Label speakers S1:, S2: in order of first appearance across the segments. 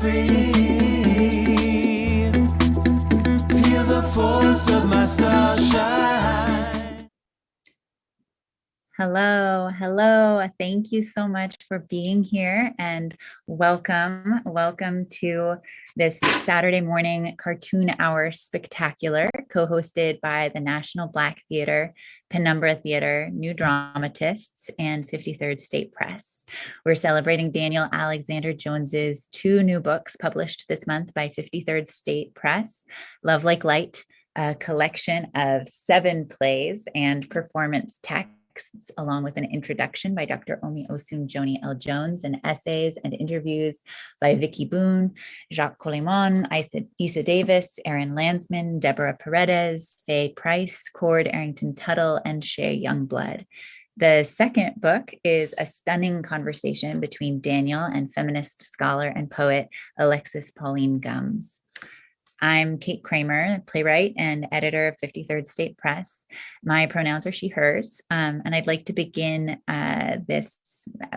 S1: free.
S2: Hello, hello. Thank you so much for being here and welcome. Welcome to this Saturday morning cartoon hour spectacular co-hosted by the National Black Theater, Penumbra Theater, New Dramatists, and 53rd State Press. We're celebrating Daniel Alexander Jones's two new books published this month by 53rd State Press, Love Like Light, a collection of seven plays and performance texts texts, along with an introduction by Dr. Omi Osun Joni L. Jones, and essays and interviews by Vicky Boone, Jacques Colimon, Eisa, Eisa Davis, Aaron Landsman, Deborah Paredez, Faye Price, Cord Arrington Tuttle, and Shay Youngblood. The second book is a stunning conversation between Daniel and feminist scholar and poet Alexis Pauline Gumbs. I'm Kate Kramer, playwright and editor of 53rd State Press. My pronouns are she, hers, um, and I'd like to begin uh, this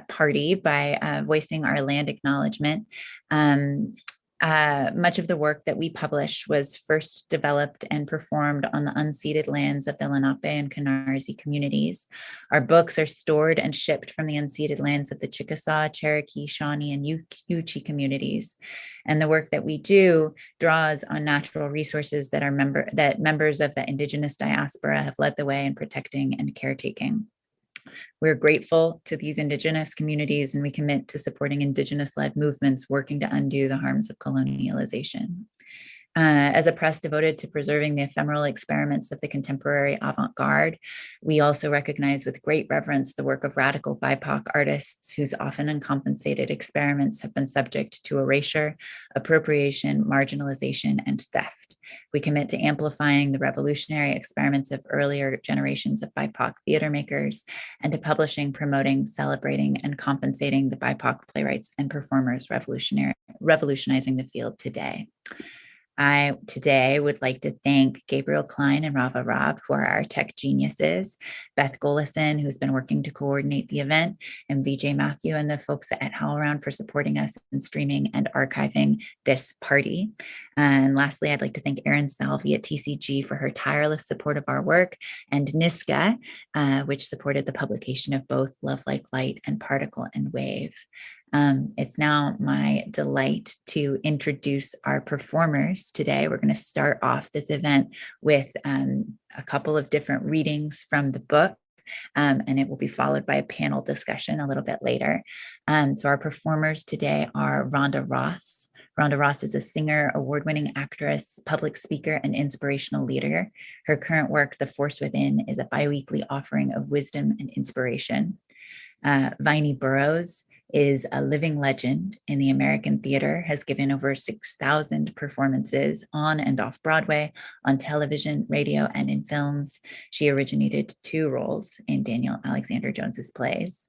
S2: party by uh, voicing our land acknowledgement. Um, uh, much of the work that we publish was first developed and performed on the unceded lands of the Lenape and Canarsie communities. Our books are stored and shipped from the unceded lands of the Chickasaw, Cherokee, Shawnee, and Yuchi communities. And the work that we do draws on natural resources that are member that members of the indigenous diaspora have led the way in protecting and caretaking. We're grateful to these Indigenous communities and we commit to supporting Indigenous-led movements working to undo the harms of colonialization. Uh, as a press devoted to preserving the ephemeral experiments of the contemporary avant-garde, we also recognize with great reverence the work of radical BIPOC artists whose often uncompensated experiments have been subject to erasure, appropriation, marginalization, and theft. We commit to amplifying the revolutionary experiments of earlier generations of BIPOC theater makers and to publishing, promoting, celebrating, and compensating the BIPOC playwrights and performers revolutionary, revolutionizing the field today. I today would like to thank Gabriel Klein and Rava Rob, who are our tech geniuses, Beth Golison, who's been working to coordinate the event, and Vijay Mathew and the folks at HowlRound for supporting us in streaming and archiving this party. And lastly, I'd like to thank Erin Salvi at TCG for her tireless support of our work, and NYSCA, uh, which supported the publication of both Love Like Light and Particle and Wave. Um, it's now my delight to introduce our performers today. We're going to start off this event with um, a couple of different readings from the book. Um, and it will be followed by a panel discussion a little bit later. Um, so our performers today are Rhonda Ross. Rhonda Ross is a singer, award-winning actress, public speaker, and inspirational leader. Her current work, The Force Within, is a biweekly offering of wisdom and inspiration. Uh, Vinie Burrows is a living legend in the American theater, has given over 6,000 performances on and off Broadway, on television, radio, and in films. She originated two roles in Daniel Alexander Jones's plays.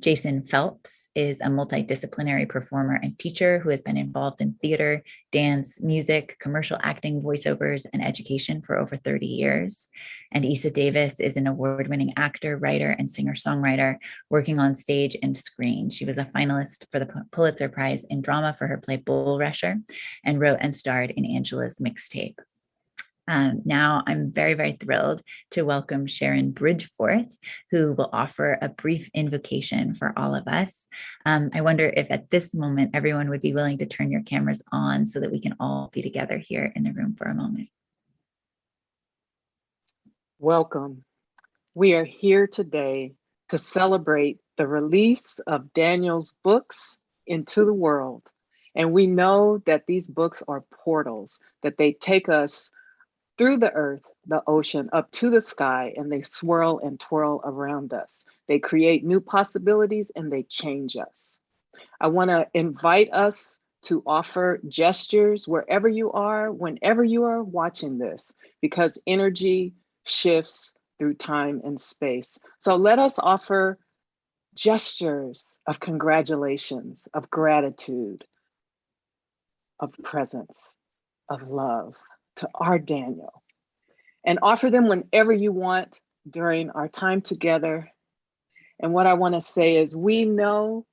S2: Jason Phelps is a multidisciplinary performer and teacher who has been involved in theater, dance, music, commercial acting, voiceovers, and education for over 30 years. And Eisa Davis is an award-winning actor, writer, and singer-songwriter working on stage and screen. She was a finalist for the Pulitzer Prize in Drama for her play Bulrusher and wrote and starred in Angela's Mixtape. Um, now I'm very, very thrilled to welcome Sharon Bridgforth, who will offer a brief invocation for all of us. Um, I wonder if at this moment, everyone would be willing to turn your cameras on so that we can all be together here in the room for a moment.
S3: Welcome. We are here today to celebrate the release of Daniel's books into the world. And we know that these books are portals, that they take us through the earth, the ocean, up to the sky, and they swirl and twirl around us. They create new possibilities and they change us. I wanna invite us to offer gestures wherever you are, whenever you are watching this, because energy shifts through time and space. So let us offer gestures of congratulations, of gratitude, of presence, of love to our Daniel and offer them whenever you want during our time together. And what I want to say is we know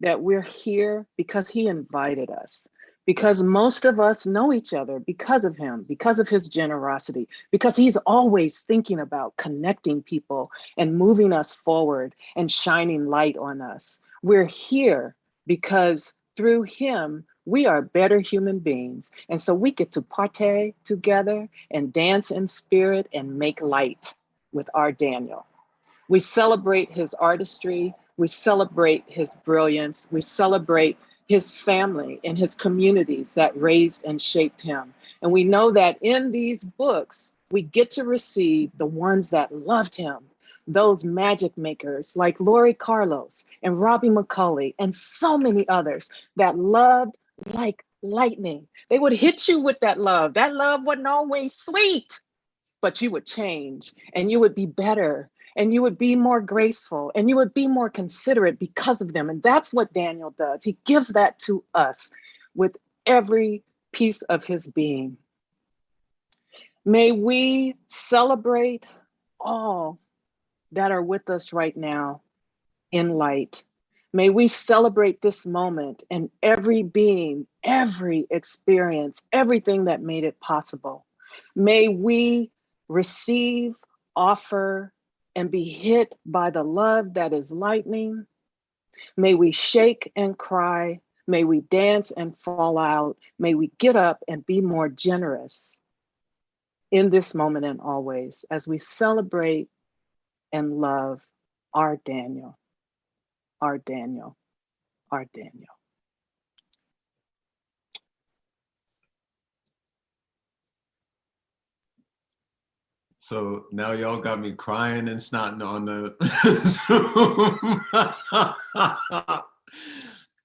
S3: that we're here because he invited us, because most of us know each other because of him, because of his generosity, because he's always thinking about connecting people and moving us forward and shining light on us. We're here because through him, we are better human beings. And so we get to partay together and dance in spirit and make light with our Daniel. We celebrate his artistry, we celebrate his brilliance, we celebrate his family and his communities that raised and shaped him. And we know that in these books, we get to receive the ones that loved him, those magic makers like Laurie Carlos and Robbie McCauley and so many others that loved like lightning. They would hit you with that love. That love wasn't always sweet, but you would change and you would be better and you would be more graceful and you would be more considerate because of them. And that's what Daniel does. He gives that to us with every piece of his being. May we celebrate all that are with us right now in light. May we celebrate this moment and every being, every experience, everything that made it possible. May we receive, offer, and be hit by the love that is lightning. May we shake and cry. May we dance and fall out. May we get up and be more generous in this moment and always as we celebrate and love our Daniel, our Daniel, our Daniel.
S4: So now y'all got me crying and snotting on the Zoom.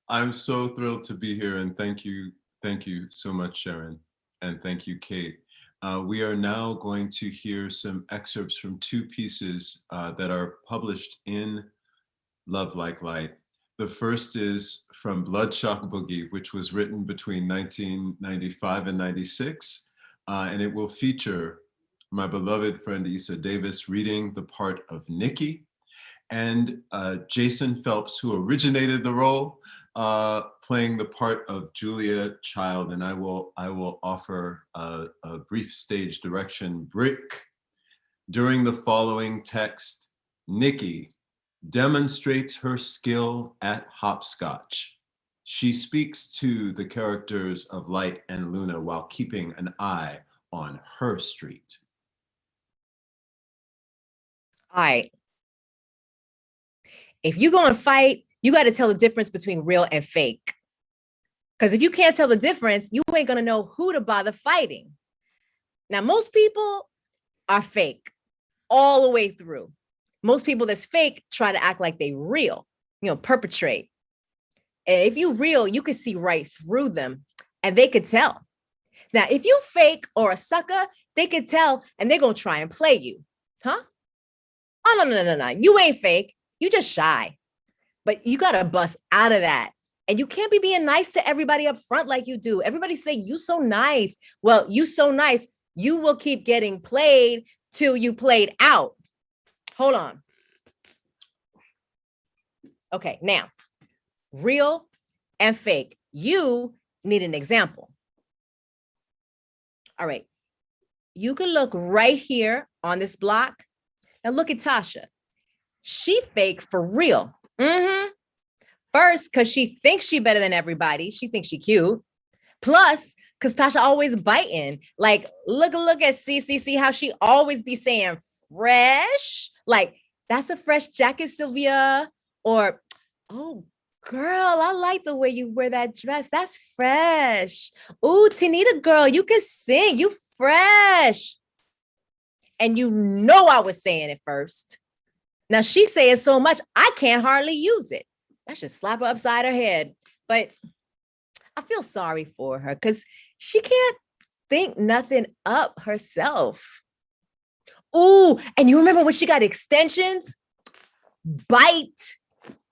S4: I'm so thrilled to be here and thank you, thank you so much, Sharon, and thank you, Kate. Uh, we are now going to hear some excerpts from two pieces uh, that are published in Love Like Light. The first is from Blood:Shock:Boogie, which was written between 1995 and 96, uh, and it will feature my beloved friend Eisa Davis reading the part of Nikki, and uh, Jason Phelps, who originated the role, uh, playing the part of Julia Child. And I will, I will offer a, a brief stage direction. Brick, during the following text, Nikki demonstrates her skill at hopscotch. She speaks to the characters of Light and Luna while keeping an eye on her street.
S5: All right. If you're going to fight, you got to tell the difference between real and fake. Because if you can't tell the difference, you ain't going to know who to bother fighting. Now, most people are fake all the way through. Most people that's fake try to act like they real, you know, perpetrate. And if you real, you can see right through them and they could tell. Now, if you fake or a sucker, they could tell and they're going to try and play you. Huh? Oh, no, no, no, no. You ain't fake. You just shy. But you got to bust out of that. And you can't be being nice to everybody up front like you do. Everybody say, you so nice. Well, you so nice. You will keep getting played till you played out. Hold on. Okay, now, real and fake. You need an example. All right. You can look right here on this block. and look at Tasha. She fake for real. Mm-hmm. First, because she thinks she better than everybody. She thinks she cute. Plus, because Tasha always biting. Like, look, look at CCC, how she always be saying fresh. Like, that's a fresh jacket, Sylvia. Or, oh, girl, I like the way you wear that dress. That's fresh. Ooh, Tanita girl, you can sing. You fresh. And you know I was saying it first. Now she's saying so much, I can't hardly use it. I should slap her upside her head. But I feel sorry for her because she can't think nothing up herself. Ooh, and you remember when she got extensions? Bite,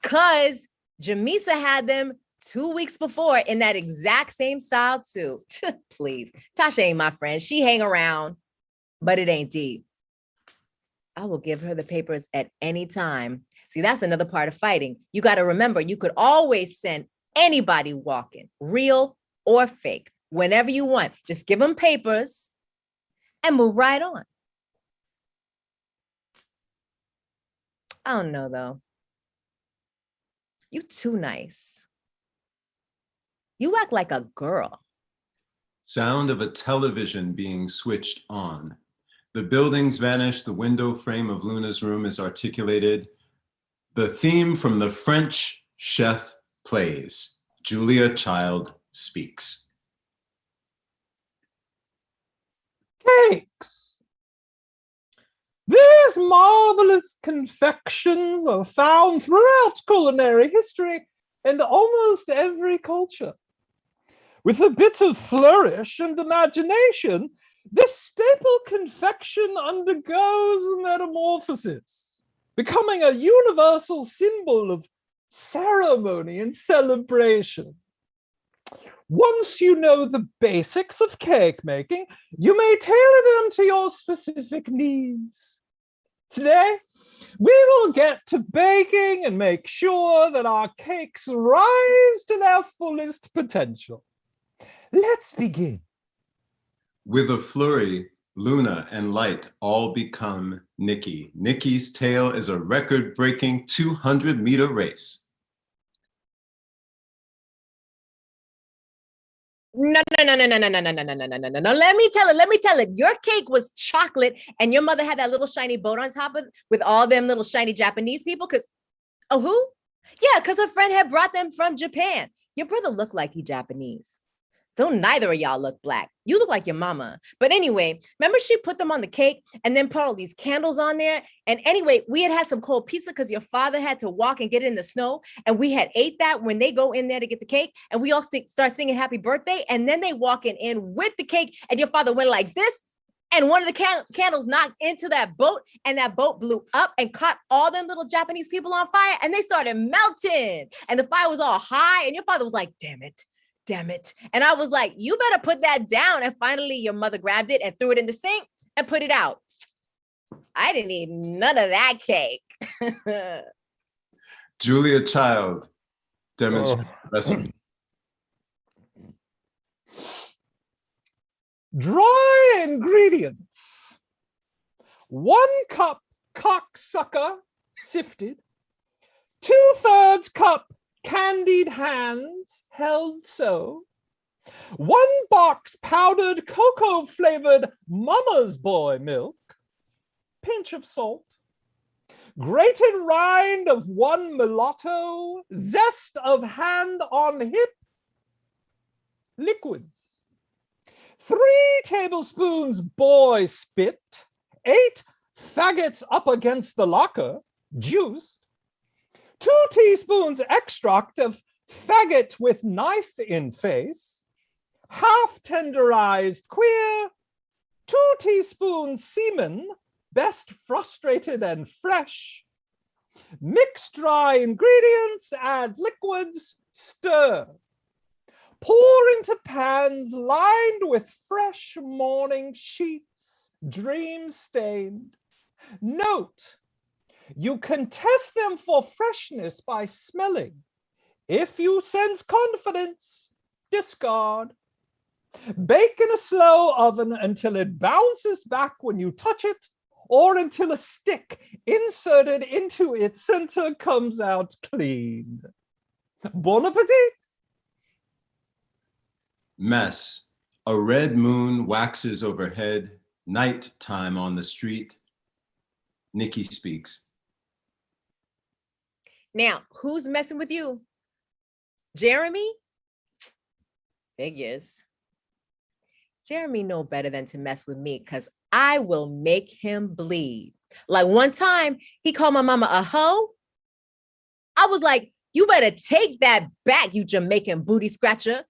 S5: cause Jamisa had them two weeks before in that exact same style too. Please, Tasha ain't my friend. She hang around, but it ain't deep. I will give her the papers at any time. See, that's another part of fighting. You got to remember, you could always send anybody walking, real or fake, whenever you want. Just give them papers and move right on. I don't know though. You too nice. You act like a girl.
S4: Sound of a television being switched on. The buildings vanish, the window frame of Luna's room is articulated. The theme from the French chef plays. Julia Child speaks.
S6: cakes. These marvelous confections are found throughout culinary history and almost every culture. With a bit of flourish and imagination, this staple confection undergoes metamorphosis, becoming a universal symbol of ceremony and celebration. Once you know the basics of cake making, you may tailor them to your specific needs. Today, we will get to baking and make sure that our cakes rise to their fullest potential. Let's begin.
S4: With a flurry, Luna and Light all become Nikki. Nikki's tail is a record-breaking 200 meter race.
S5: No, no, no, no, no, no, no, no, no, no, no, no, no. Let me tell it. Let me tell it. Your cake was chocolate, and your mother had that little shiny boat on top of with all them little shiny Japanese people. Cause, oh, who? Yeah, cause her friend had brought them from Japan. Your brother looked like he Japanese. Don't neither of y'all look black. You look like your mama. But anyway, remember she put them on the cake and then put all these candles on there. And anyway, we had had some cold pizza because your father had to walk and get in the snow. And we had ate that when they go in there to get the cake. And we all st start singing happy birthday. And then they walking in with the cake. And your father went like this. And one of the can candles knocked into that boat and that boat blew up and caught all them little Japanese people on fire and they started melting and the fire was all high and your father was like, damn it, damn it. And I was like, you better put that down. And finally, your mother grabbed it and threw it in the sink and put it out. I didn't eat none of that cake.
S4: Julia Child demonstrates
S6: Oh.
S4: recipe.
S6: Dry ingredients. One cup cocksucker sifted. Two thirds cup candied hands held so. One box powdered cocoa flavored mama's boy milk. Pinch of salt. Grated rind of one mulatto. Zest of hand on hip. Liquids three tablespoons boy spit, eight faggots up against the locker, juiced, two teaspoons extract of faggot with knife in face, half tenderized queer, two teaspoons semen, best frustrated and fresh, mix dry ingredients, add liquids, stir. Pour into pans lined with fresh morning sheets, dream stained. Note, you can test them for freshness by smelling. If you sense confidence, discard. Bake in a slow oven until it bounces back when you touch it or until a stick inserted into its center comes out clean. Bon appetit!
S4: Mess. A red moon waxes overhead. Night time on the street. Nikki speaks.
S5: Now, who's messing with you? Jeremy? Figures. Jeremy know better than to mess with me because I will make him bleed. Like one time he called my mama a hoe. I was like, you better take that back, you Jamaican booty scratcher.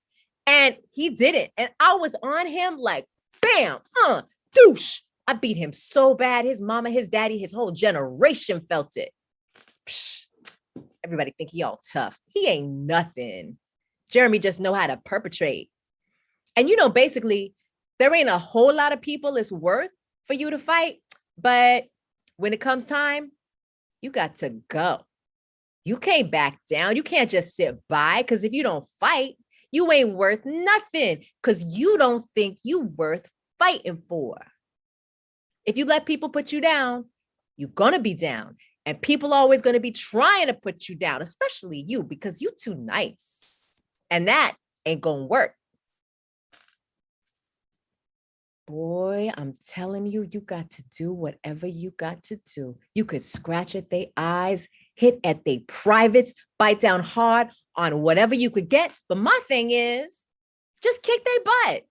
S5: And he didn't. And I was on him like, bam, uh, douche. I beat him so bad. His mama, his daddy, his whole generation felt it. Psh, everybody think he all tough. He ain't nothing. Jeremy just know how to perpetrate. And you know, basically, there ain't a whole lot of people it's worth for you to fight. But when it comes time, you got to go. You can't back down. You can't just sit by because if you don't fight, you ain't worth nothing because you don't think you worth fighting for. If you let people put you down, you're gonna be down. And people are always gonna be trying to put you down, especially you, because you too nice. And that ain't gonna work. Boy, I'm telling you, you got to do whatever you got to do. You could scratch at their eyes, hit at their privates, bite down hard on whatever you could get. But my thing is, just kick their butt.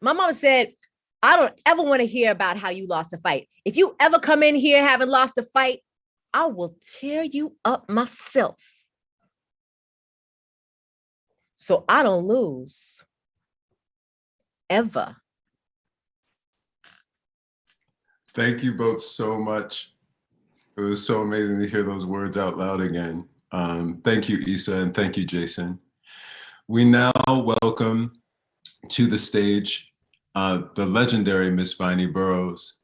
S5: My mom said, I don't ever want to hear about how you lost a fight. If you ever come in here having lost a fight, I will tear you up myself. So I don't lose. Ever.
S4: Thank you both so much. It was so amazing to hear those words out loud again. Um, thank you, Eisa, and thank you, Jason. We now welcome to the stage uh, the legendary Miss Vinie Burrows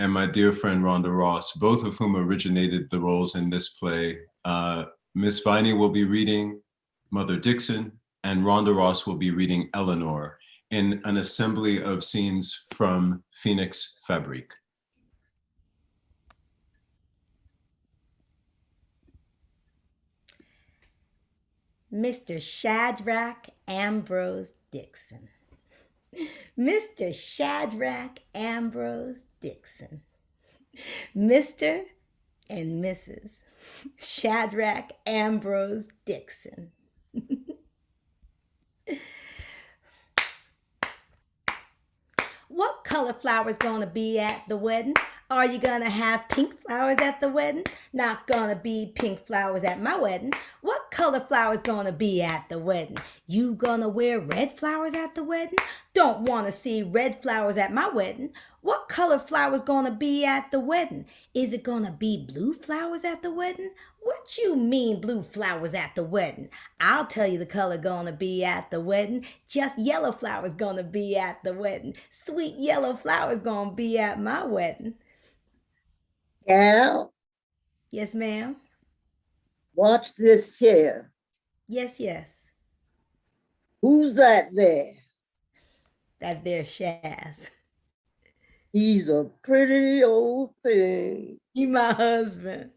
S4: and my dear friend Rhonda Ross, both of whom originated the roles in this play. Uh, Miss Vinie will be reading Mother Dixon, and Rhonda Ross will be reading Eleanor in an assembly of scenes from Phoenix Fabrik.
S7: Mr. Shadrach Ambrose Dixon. Mr. Shadrach Ambrose Dixon. Mr. and Mrs. Shadrach Ambrose Dixon. what color flowers gonna be at the wedding? Are you gonna have pink flowers at the wedding? Not gonna be pink flowers at my wedding. What color flowers gonna be at the wedding? You gonna wear red flowers at the wedding? Don't wanna see red flowers at my wedding. What color flowers gonna be at the wedding? Is it gonna be blue flowers at the wedding? What you mean blue flowers at the wedding? I'll tell you the color gonna be at the wedding. Just yellow flowers gonna be at the wedding. Sweet yellow flowers gonna be at my wedding.
S8: Gal,
S7: Yes, ma'am.
S8: watch this here.
S7: Yes, yes.
S8: Who's that there?
S7: That there Shaz.
S8: He's a pretty old thing.
S7: He my husband.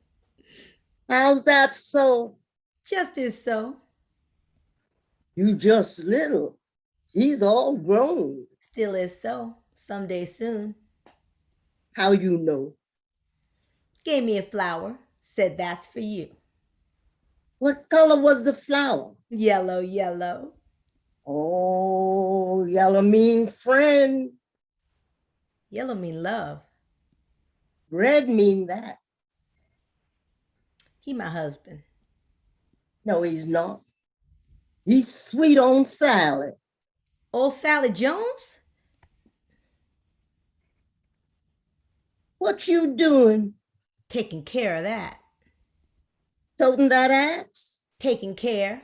S8: How's that so?
S7: Just is so.
S8: You just little. He's all grown.
S7: Still is so. Someday soon.
S8: How you know?
S7: Gave me a flower. Said that's for you.
S8: What color was the flower?
S7: Yellow, yellow.
S8: Oh, yellow mean friend.
S7: Yellow mean love.
S8: Red mean that.
S7: He my husband.
S8: No, he's not. He's sweet on salad.
S7: Old Sally Jones?
S8: What you doing?
S7: Taking care of that.
S8: Toting that axe?
S7: Taking care.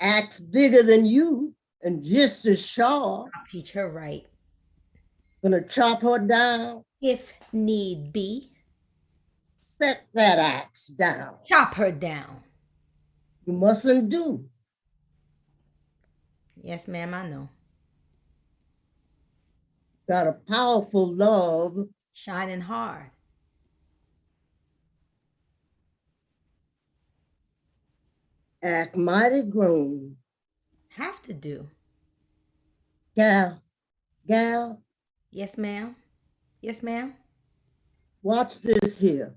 S8: Axe bigger than you and just as sharp.
S7: I'll teach her right.
S8: Gonna chop her down.
S7: If need be.
S8: Set that axe down.
S7: Chop her down.
S8: You mustn't do.
S7: Yes, ma'am, I know.
S8: Got a powerful love.
S7: Shining hard.
S8: Act mighty grown.
S7: Have to do.
S8: Gal, gal,
S7: Yes, ma'am. Yes, ma'am.
S8: watch this here.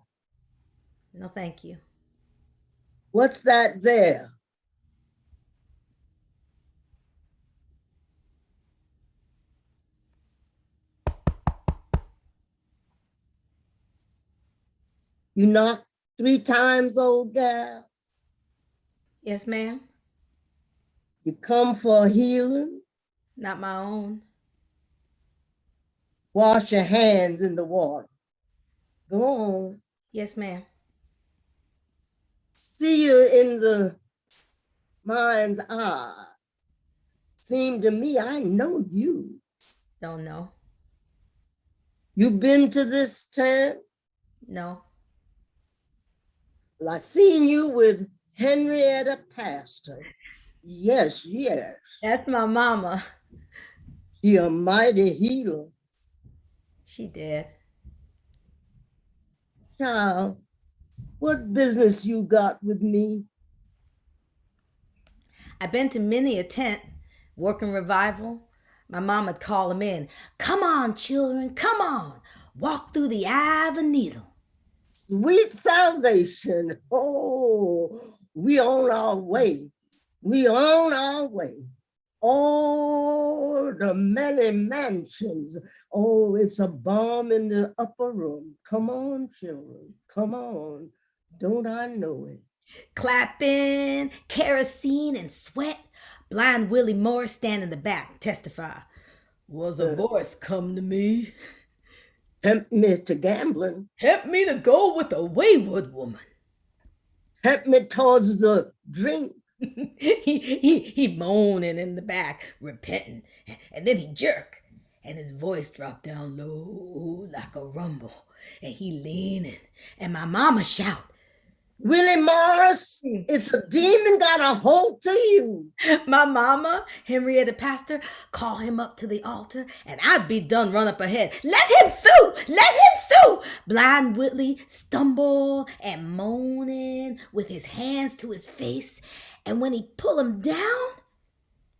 S7: No, thank you.
S8: What's that there? You knocked three times, old gal.
S7: Yes, ma'am.
S8: You come for healing.
S7: Not my own.
S8: Wash your hands in the water. Go on.
S7: Yes, ma'am.
S8: See you in the mind's eye. Seem to me I know you.
S7: Don't know.
S8: You been to this tent?
S7: No.
S8: Well, I seen you with Henrietta Pastor. Yes, yes.
S7: That's my mama.
S8: She a mighty healer.
S7: She did.
S8: Child, what business you got with me?
S7: I've been to many a tent working revival. My mama'd call them in. Come on, children, come on. Walk through the eye of a needle.
S8: Sweet salvation. Oh, we on our way. We on our way. Oh, the many mansions. Oh, it's a bomb in the upper room. Come on, children. Come on. Don't I know it?
S7: Clapping, kerosene, and sweat. Blind Willie Moore stand in the back, testify. Was a
S8: Uh.
S7: voice come to me.
S8: Tempt me to gambling.
S7: Tempt me to go with a wayward woman.
S8: Tempt me towards the drink.
S7: he he he moaning in the back, repenting, and then he jerk, and his voice dropped down low like a rumble, and he leaning, and my mama shout,
S8: Willie Morris, mm. it's a demon got a hold to you.
S7: my mama, Henrietta Pastor, call him up to the altar, and I'd be done run up ahead. Let him through! Let him through! Blind Whitley stumble and moaning with his hands to his face, and when he pull him down,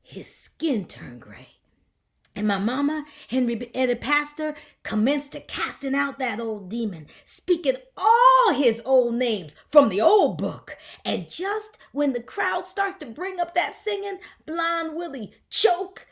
S7: his skin turned gray. And my mama, Henrietta Pastor, commenced to casting out that old demon, speaking all his old names from the old book. And just when the crowd starts to bring up that singing, Blind Willie choke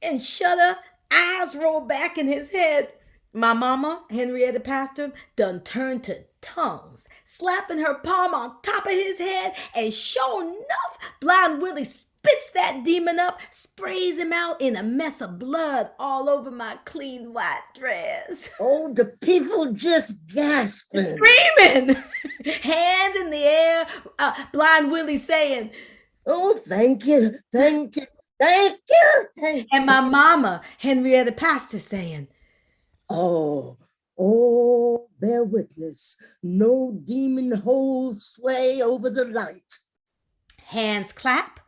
S7: and shudder, eyes roll back in his head. My mama, Henrietta Pastor, done turned to tongues, slapping her palm on top of his head, and sure enough, Blind Willie spits that demon up, sprays him out in a mess of blood all over my clean white dress.
S8: Oh, the people just gasping.
S7: Screaming, hands in the air, uh, Blind Willie saying,
S8: Oh, thank you, thank you, thank you, thank you.
S7: and my mama, Henrietta Pastor, saying,
S8: Oh, oh, bear witness. No demon holds sway over the light.
S7: hands clap,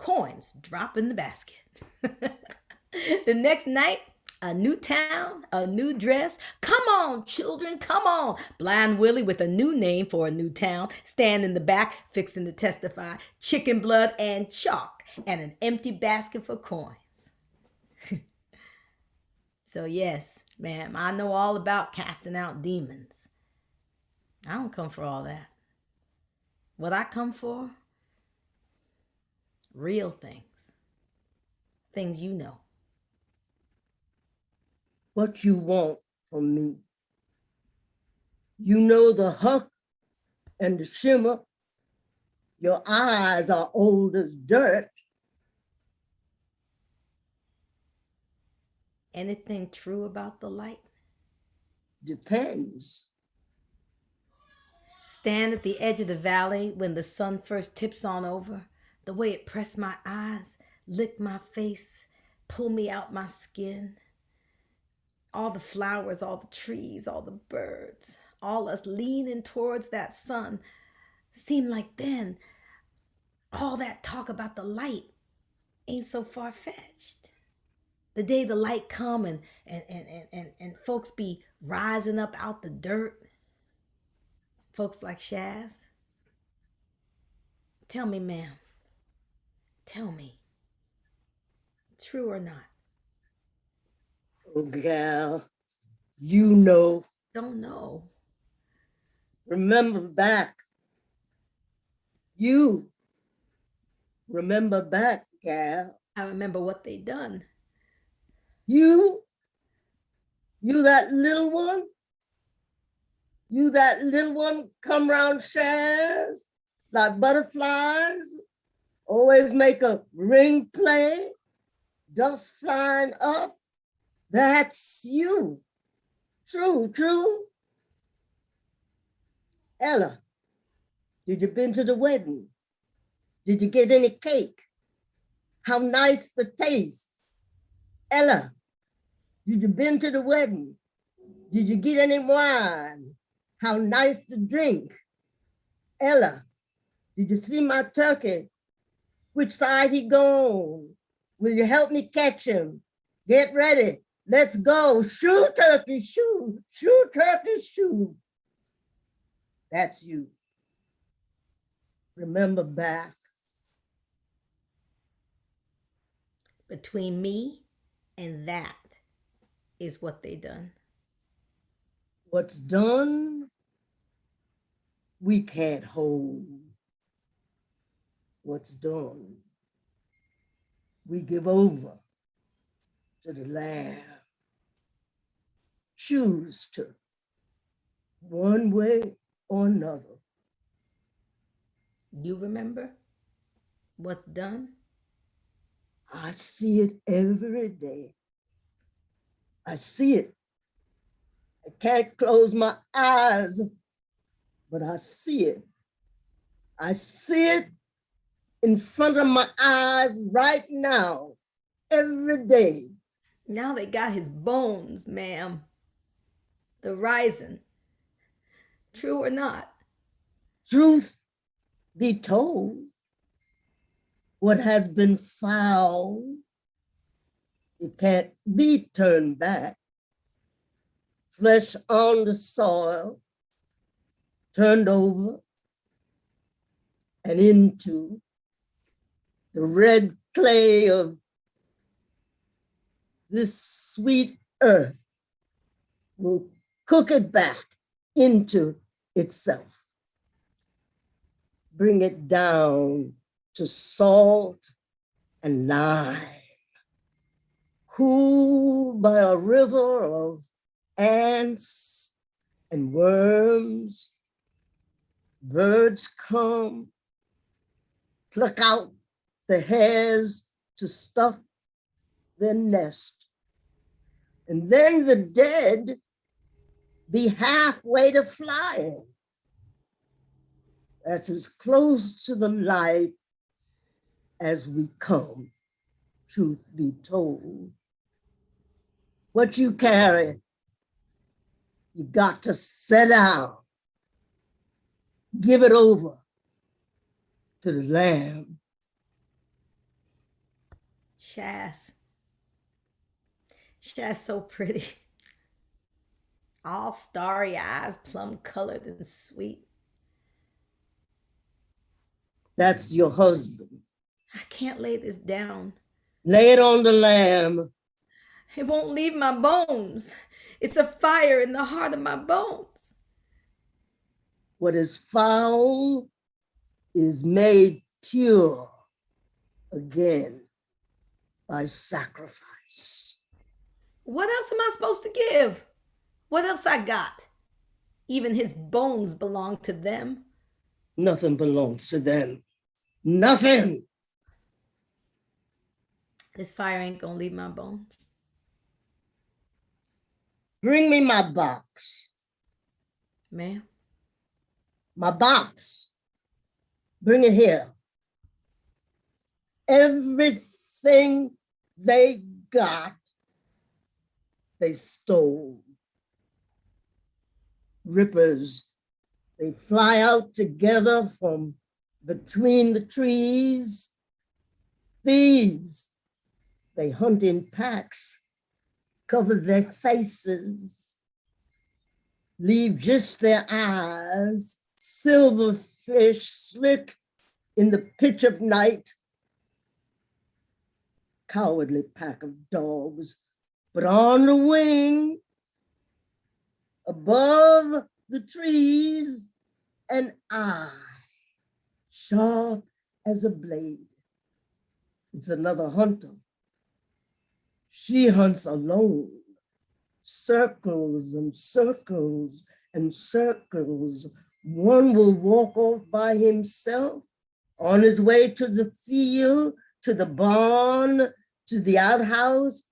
S7: coins drop in the basket. the next night, a new town, a new dress. Come on, children, come on. Blind Willie with a new name for a new town, stand in the back, fixing to testify. Chicken blood and chalk, and an empty basket for coins. so, yes, ma'am, I know all about casting out demons. I don't come for all that. What I come for? Real things, things you know.
S8: What you want from me. You know the huck and the shimmer. Your eyes are old as dirt.
S7: Anything true about the light?
S8: Depends.
S7: Stand at the edge of the valley when the sun first tips on over. The way it pressed my eyes, licked my face, pulled me out my skin. All the flowers, all the trees, all the birds, all us leaning towards that sun seemed like then all that talk about the light ain't so far fetched. The day the light come and and, and, and, and and folks be rising up out the dirt. Folks like Shaz. Tell me, ma'am. Tell me. True or not?
S8: Oh, gal, you know,
S7: Don't know.
S8: remember back. You remember back, gal.
S7: I remember what they done.
S8: You, you that little one, you that little one come round shares like butterflies, always make a ring play, dust flying up. That's you. True, true. Ella, did you been to the wedding? Did you get any cake? How nice the taste. Ella, did you been to the wedding? Did you get any wine? How nice to drink. Ella, did you see my turkey? Which side he gone? Will you help me catch him? Get ready. Let's go. Shoot, turkey, shoot. Shoot, turkey, shoot. That's you. Remember back.
S7: Between me and that is what they done.
S8: What's done, we can't hold. What's done, we give over to the Lamb. Choose to, one way or another.
S7: You remember what's done?
S8: I see it every day. I see it. I can't close my eyes, but I see it. I see it in front of my eyes right now, every day.
S7: Now they got his bones, ma'am. The rising. True or not?
S8: Truth be told, what has been foul, it can't be turned back. Flesh on the soil, turned over and into the red clay of this sweet earth will cook it back into itself. Bring it down to salt and lime, cooled by a river of ants and worms. Birds come, pluck out the hairs to stuff their nest. And then the dead be halfway to flying. That's as close to the light as we come, truth be told. What you carry, you got to set down. Give it over to the Lamb.
S7: Shaz. Shaz so pretty. All starry eyes, plum colored and sweet.
S8: That's your husband.
S7: I can't lay this down.
S8: Lay it on the Lamb.
S7: It won't leave my bones. It's a fire in the heart of my bones.
S8: What is foul is made pure again by sacrifice.
S7: What else am I supposed to give? What else I got? Even his bones belong to them.
S8: Nothing belongs to them. Nothing.
S7: This fire ain't gonna leave my bones.
S8: Bring me my box.
S7: Ma'am,
S8: My box. Bring it here. Everything they got, they stole. Rippers, they fly out together from between the trees. Thieves, they hunt in packs, cover their faces, leave just their eyes, silverfish slick in the pitch of night. Cowardly pack of dogs, but on the wing, above the trees, an eye, sharp as a blade. It's another hunter. She hunts alone, circles and circles and circles. One will walk off by himself on his way to the field, to the barn, to the outhouse.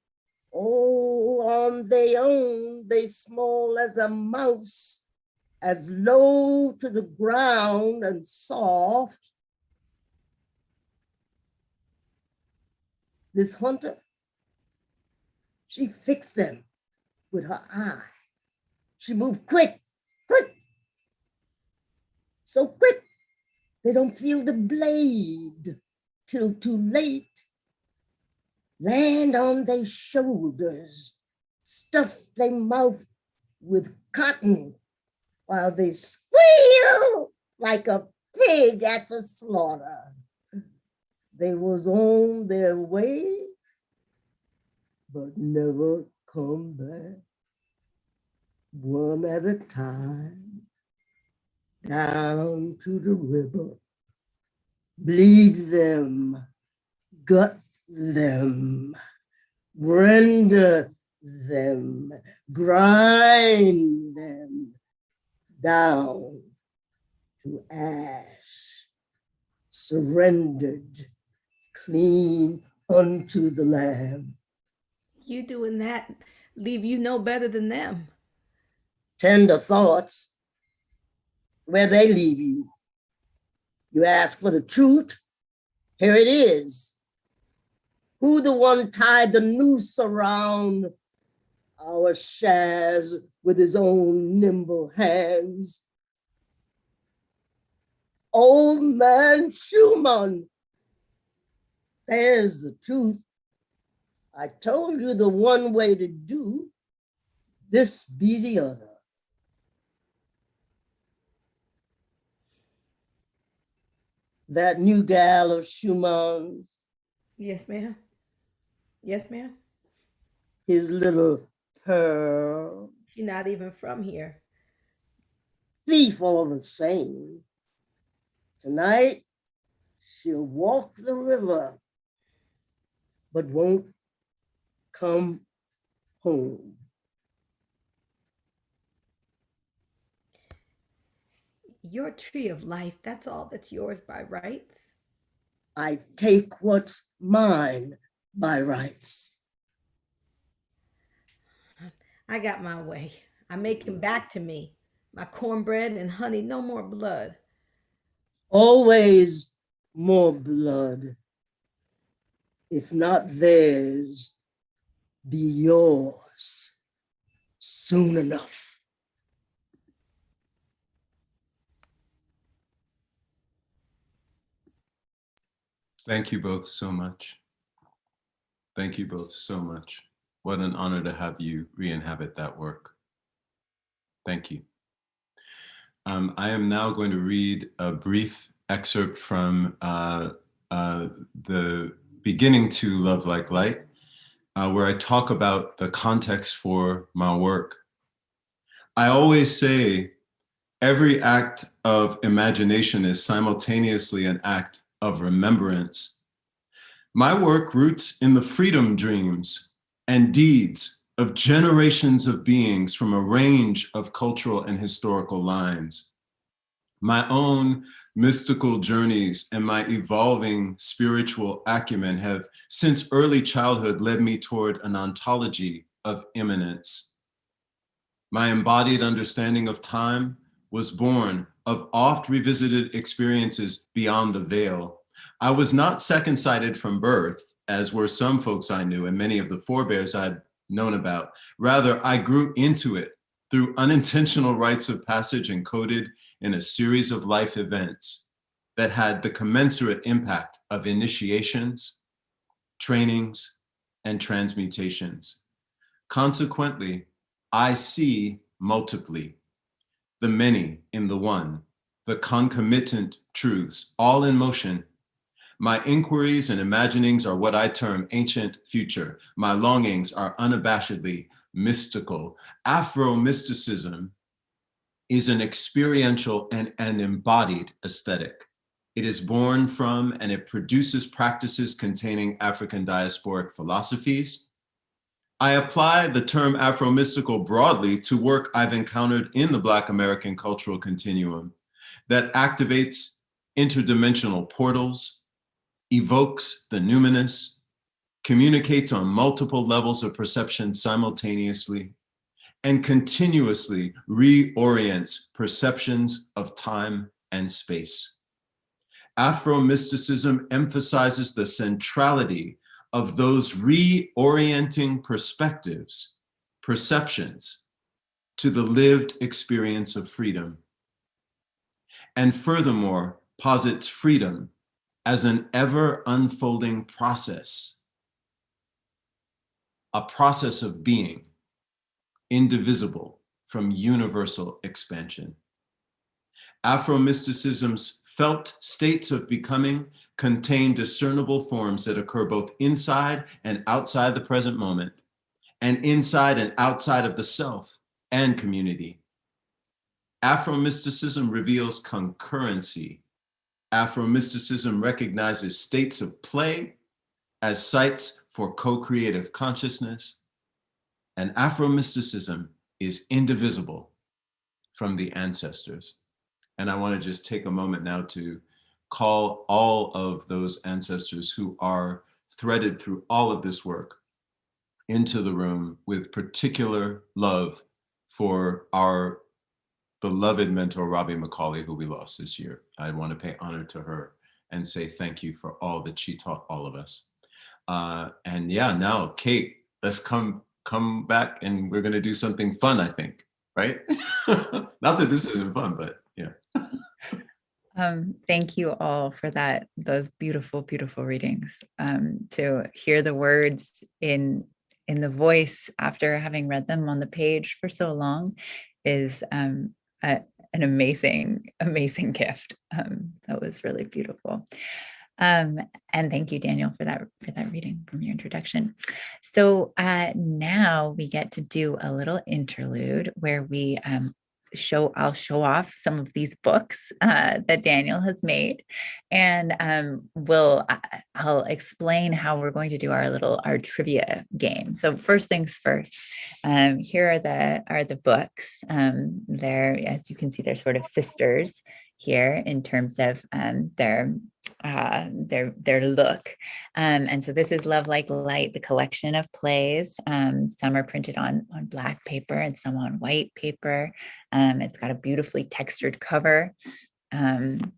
S8: Oh, um, on their own, they small as a mouse, as low to the ground and soft. This hunter, she fixed them with her eye. She moved quick, quick, so quick They don't feel the blade till too late. Land on their shoulders, stuff their mouth with cotton while they squeal like a pig at the slaughter. They was on their way, but never come back. One at a time, down to the river. Bleed them, gut them, render them, grind them down to ash, surrendered clean unto the Lamb.
S7: You doing that leave you no better than them.
S8: Tender thoughts, where they leave you. You ask for the truth, here it is. Who the one tied the noose around our Shaz with his own nimble hands? Old man Schumann, there's the truth. I told you the one way to do, this be the other. That new gal of Schumann's,
S7: Yes, ma'am. Yes, ma'am.
S8: his little pearl,
S7: She's not even from here.
S8: thief all the same. Tonight, she'll walk the river, but won't come home.
S7: Your tree of life, that's all that's yours by rights.
S8: I take what's mine by rights.
S7: I got my way. I make him back to me. My cornbread and honey, no more blood.
S8: Always more blood. If not theirs, be yours soon enough.
S4: Thank you both so much. Thank you both so much. What an honor to have you re-inhabit that work. Thank you. Um, I am now going to read a brief excerpt from uh, uh, the beginning to Love Like Light, uh, where I talk about the context for my work. I always say every act of imagination is simultaneously an act of remembrance. My work roots in the freedom dreams and deeds of generations of beings from a range of cultural and historical lines. My own mystical journeys and my evolving spiritual acumen have since early childhood led me toward an ontology of immanence. My embodied understanding of time was born of oft revisited experiences beyond the veil. I was not second sighted from birth, as were some folks I knew and many of the forebears I'd known about. Rather, I grew into it through unintentional rites of passage encoded in a series of life events that had the commensurate impact of initiations, trainings, and transmutations. Consequently, I see multiply, the many in the one, the concomitant truths, all in motion. My inquiries and imaginings are what I term ancient future. My longings are unabashedly mystical. Afro-mysticism is an experiential and an embodied aesthetic. It is born from and it produces practices containing African diasporic philosophies. I apply the term Afro-mystical broadly to work I've encountered in the Black American cultural continuum that activates interdimensional portals, evokes the numinous, communicates on multiple levels of perception simultaneously, and continuously reorients perceptions of time and space. Afro-mysticism emphasizes the centrality of those reorienting perspectives, perceptions, to the lived experience of freedom. And furthermore, posits freedom as an ever unfolding process, a process of being, indivisible from universal expansion. Afro-mysticism's felt states of becoming contain discernible forms that occur both inside and outside the present moment, and inside and outside of the self and community. Afro-mysticism reveals concurrency. Afro-mysticism recognizes states of play as sites for co-creative consciousness, and Afro-mysticism is indivisible from the ancestors. And I want to just take a moment now to call all of those ancestors who are threaded through all of this work into the room with particular love for our beloved mentor, Robbie McCauley, who we lost this year. I want to pay honor to her and say thank you for all that she taught all of us. Uh, and yeah, now Kate, let's come come back and we're going to do something fun, I think, right? Not that this isn't fun, but yeah.
S2: Um, thank you all for that, those beautiful, beautiful readings. Um, to hear the words in in the voice after having read them on the page for so long is um, a, an amazing, amazing gift. Um, that was really beautiful. Um, and thank you, Daniel, for that for that reading from your introduction. So uh, now we get to do a little interlude where we um, show I'll show off some of these books uh, that Daniel has made, and um, we'll I'll explain how we're going to do our little our trivia game. So first things first, um, here are the are the books. Um, they're as you can see, they're sort of sisters here in terms of um, their uh, their their look. Um, and so this is Love Like Light, the collection of plays. Um, some are printed on, on black paper and some on white paper. Um, it's got a beautifully textured cover. Um,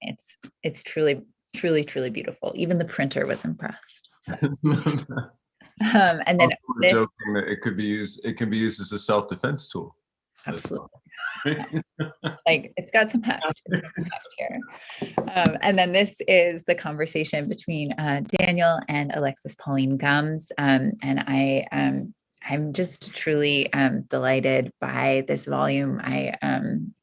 S2: it's it's truly, truly, truly beautiful. Even the printer was impressed. So, um, and then this,
S4: joking that it could be used, it can be used as a self-defense tool. That's
S2: absolutely. like it's got some heft, got some heft here. Um, and then this is the conversation between uh, Daniel and Alexis Pauline Gumbs. Um, and I um, I'm just truly um, delighted by this volume. I um,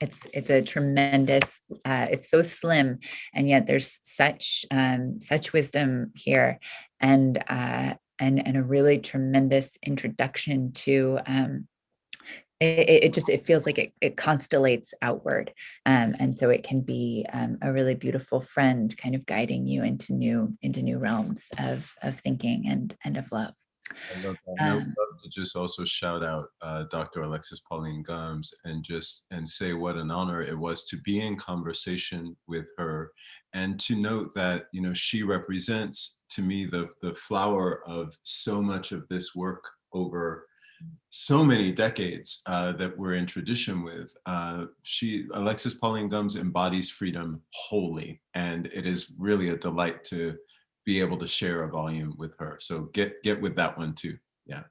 S2: it's it's a tremendous. Uh, it's so slim, and yet there's such um, such wisdom here, and uh, and and a really tremendous introduction to um, it, it just it feels like it, it constellates outward um, and so it can be um, a really beautiful friend kind of guiding you into new into new realms of of thinking and and of love
S4: I love that. And I would
S2: Um,
S4: love to just also shout out uh, Dr. Alexis Pauline Gumbs and just and say what an honor it was to be in conversation with her and to note that you know she represents to me the the flower of so much of this work over so many decades uh, that we're in tradition with. Uh, she Alexis Pauline Gumbs embodies freedom wholly, and it is really a delight to be able to share a volume with her. So get get with that one too. Yeah.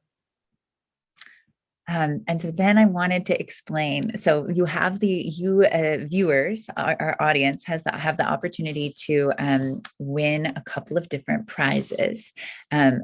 S2: Um, and so then I wanted to explain. So you have the you uh, viewers, our, our audience has the, have the opportunity to um, win a couple of different prizes um,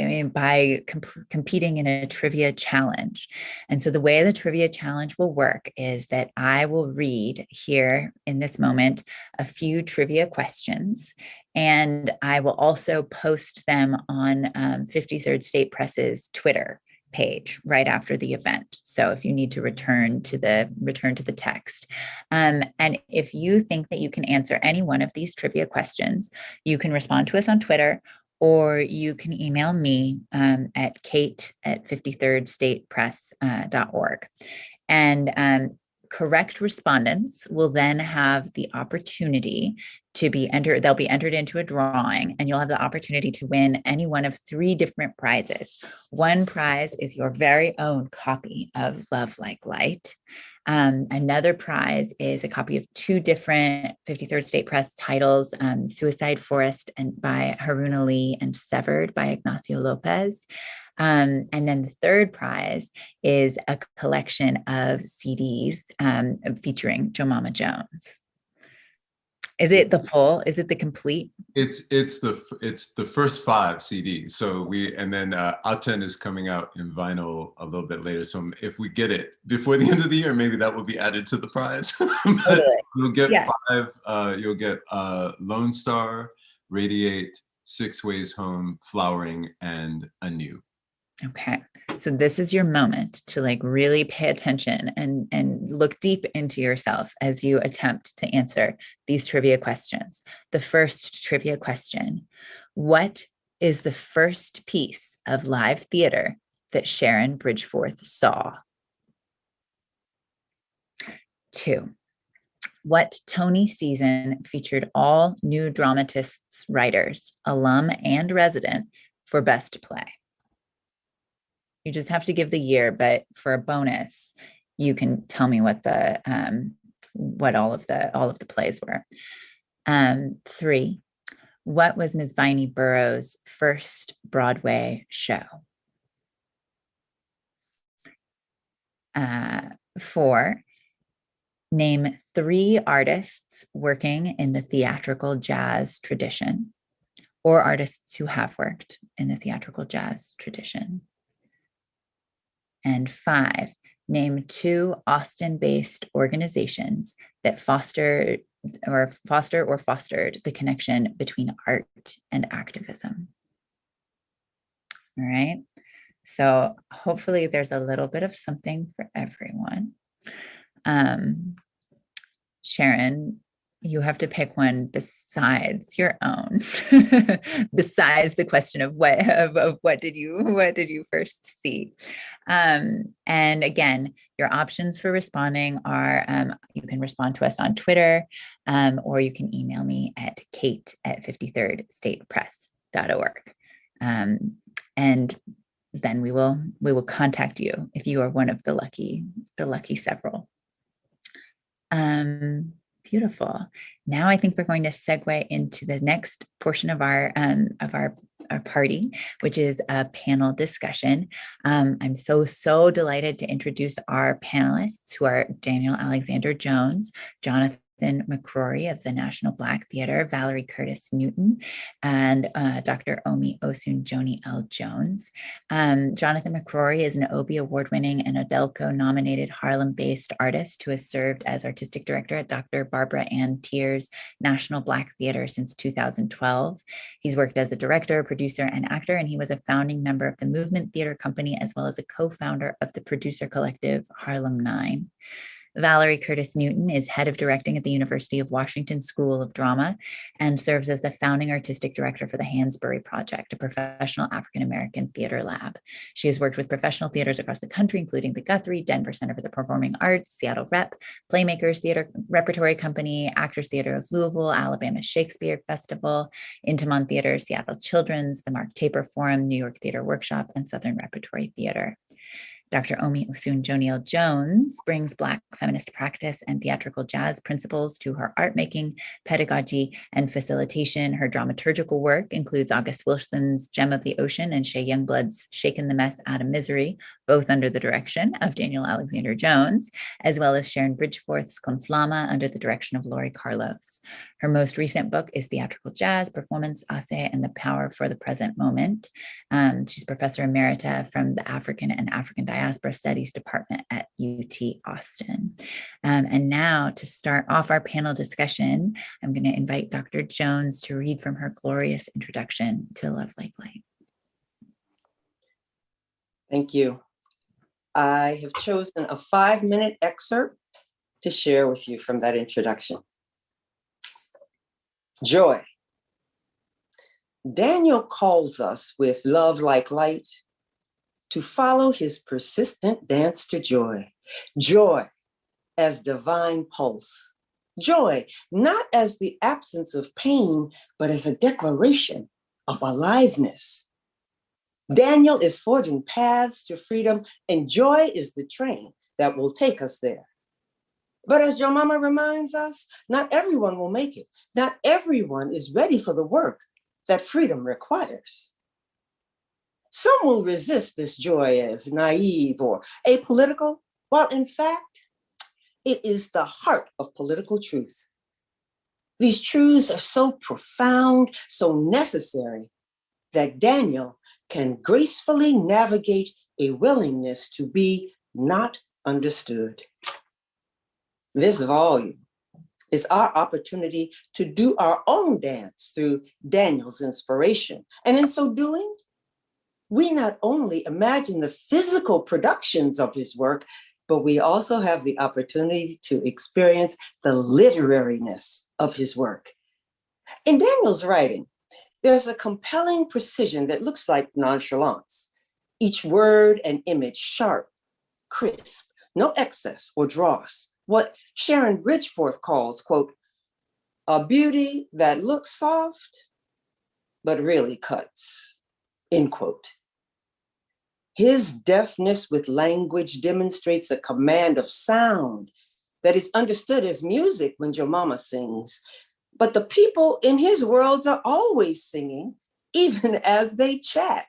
S2: I mean, by comp- competing in a trivia challenge. And so the way the trivia challenge will work is that I will read here in this moment a few trivia questions, and I will also post them on um, 53rd State Press's Twitter page right after the event. So if you need to return to the return to the text. Um, and if you think that you can answer any one of these trivia questions, you can respond to us on Twitter or you can email me um, at kate at 53rdstatepress.org. And um, correct respondents will then have the opportunity to be entered, they'll be entered into a drawing and you'll have the opportunity to win any one of three different prizes. One prize is your very own copy of Love Like Light. Um, another prize is a copy of two different 53rd State Press titles, um, Suicide Forest and by Haruna Lee and Severed by Ignacio Lopez. Um, and then the third prize is a collection of CDs um, featuring Jomama Jones. Is it the full? Is it the complete?
S4: It's it's the it's the first five CDs. So we and then uh, Aten is coming out in vinyl a little bit later. So if we get it before the end of the year, maybe that will be added to the prize.
S2: Totally.
S4: you'll get
S2: Yeah.
S4: five. Uh, you'll get uh, Lone Star, Radiate, Six Ways Home, Flowering, and Anew.
S2: Okay. So this is your moment to like really pay attention and and look deep into yourself as you attempt to answer these trivia questions. The first trivia question. What is the first piece of live theater that Sharon Bridgforth saw? Two. What Tony season featured all new dramatists, writers, alum and resident for best play? You just have to give the year, but for a bonus, you can tell me what the um, what all of the all of the plays were. Um, three, what was Ms. Vinie Burrows' first Broadway show? Uh, four, name three artists working in the theatrical jazz tradition or artists who have worked in the theatrical jazz tradition. And five, name two Austin-based organizations that foster or foster or fostered the connection between art and activism. All right. So hopefully there's a little bit of something for everyone. Um, Sharon, you have to pick one besides your own, besides the question of what of, of what did you what did you first see? Um, and again, your options for responding are um, you can respond to us on Twitter, um, or you can email me at kate at 53rdstatepress.org. Um, and then we will we will contact you if you are one of the lucky the lucky several. Um, beautiful. Now I think we're going to segue into the next portion of our um, of our our party, which is a panel discussion. Um, I'm so, so delighted to introduce our panelists who are Daniel Alexander Jones, Jonathan McCrory of the National Black Theater, Valerie Curtis Newton, and uh, Dr. Omi Osun Joni L. Jones. Um, Jonathan McCrory is an Obie Award-winning and AUDELCO nominated Harlem-based artist who has served as artistic director at Dr. Barbara Ann Teer's National Black Theater since 2012. He's worked as a director, producer, and actor, and he was a founding member of the Movement Theater Company, as well as a co-founder of the producer collective Harlem Nine. Valerie Curtis Newton is head of directing at the University of Washington School of Drama and serves as the founding artistic director for the Hansberry Project, a professional African-American theater lab. She has worked with professional theaters across the country, including the Guthrie, Denver Center for the Performing Arts, Seattle Rep, Playmakers Theater Repertory Company, Actors Theater of Louisville, Alabama Shakespeare Festival, Intiman Theater, Seattle Children's, the Mark Taper Forum, New York Theater Workshop, and Southern Repertory Theater. Dr. Omi Osun Joni L. Jones brings Black feminist practice and theatrical jazz principles to her art making, pedagogy, and facilitation. Her dramaturgical work includes August Wilson's Gem of the Ocean and Shay Youngblood's Shaken the Mess Out of Misery, both under the direction of Daniel Alexander Jones, as well as Sharon Bridgforth's Conflama under the direction of Laurie Carlos. Her most recent book is Theatrical Jazz, Performance, Ase, and the Power for the Present Moment. Um, she's Professor Emerita from the African and African Diaspora Studies Department at UT Austin. Um, and now to start off our panel discussion, I'm going to invite Dr. Jones to read from her glorious introduction to Love Like Light.
S9: Thank you. I have chosen a five minute excerpt to share with you from that introduction. Joy. Daniel calls us with love like light to follow his persistent dance to joy. Joy as divine pulse. Joy, not as the absence of pain, but as a declaration of aliveness. Daniel is forging paths to freedom, and joy is the train that will take us there. But as your mama reminds us, not everyone will make it. Not everyone is ready for the work that freedom requires. Some will resist this joy as naive or apolitical, while in fact, it is the heart of political truth. These truths are so profound, so necessary, that Daniel can gracefully navigate a willingness to be not understood. This volume is our opportunity to do our own dance through Daniel's inspiration. And in so doing, we not only imagine the physical productions of his work, but we also have the opportunity to experience the literariness of his work. In Daniel's writing, there's a compelling precision that looks like nonchalance. Each word and image sharp, crisp, no excess or dross. What Sharon Bridgforth calls, quote, a beauty that looks soft, but really cuts, end quote. His deafness with language demonstrates a command of sound that is understood as music when your mama sings. But the people in his worlds are always singing, even as they chat.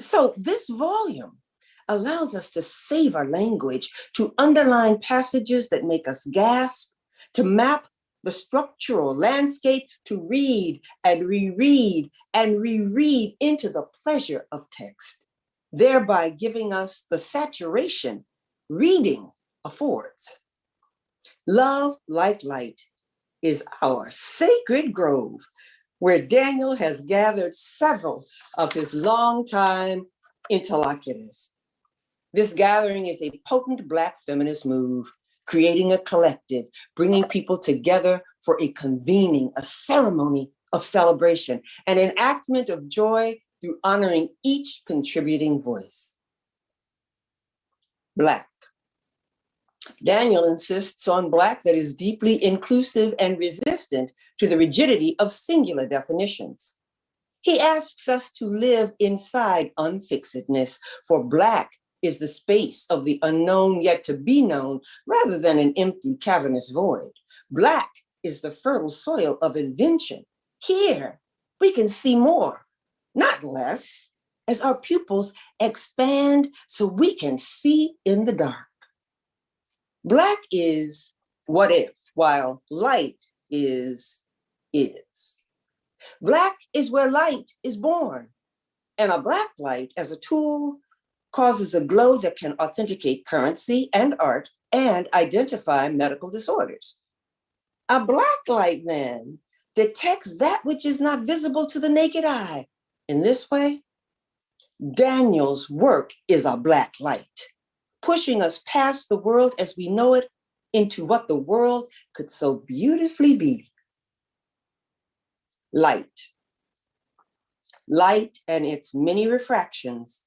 S9: So this volume allows us to save our language, to underline passages that make us gasp, to map the structural landscape, to read and reread and reread into the pleasure of text thereby giving us the saturation reading affords. Love like light is our sacred grove where Daniel has gathered several of his longtime interlocutors. This gathering is a potent Black feminist move, creating a collective, bringing people together for a convening, a ceremony of celebration, an enactment of joy through honoring each contributing voice. Black. Daniel insists on Black that is deeply inclusive and resistant to the rigidity of singular definitions. He asks us to live inside unfixedness, for Black is the space of the unknown yet to be known rather than an empty cavernous void. Black is the fertile soil of invention. Here, we can see more not less, as our pupils expand so we can see in the dark. Black is what if, while light is is. Black is where light is born, and a black light as a tool causes a glow that can authenticate currency and art and identify medical disorders. A black light then detects that which is not visible to the naked eye in this way, Daniel's work is a black light, pushing us past the world as we know it into what the world could so beautifully be. Light. Light and its many refractions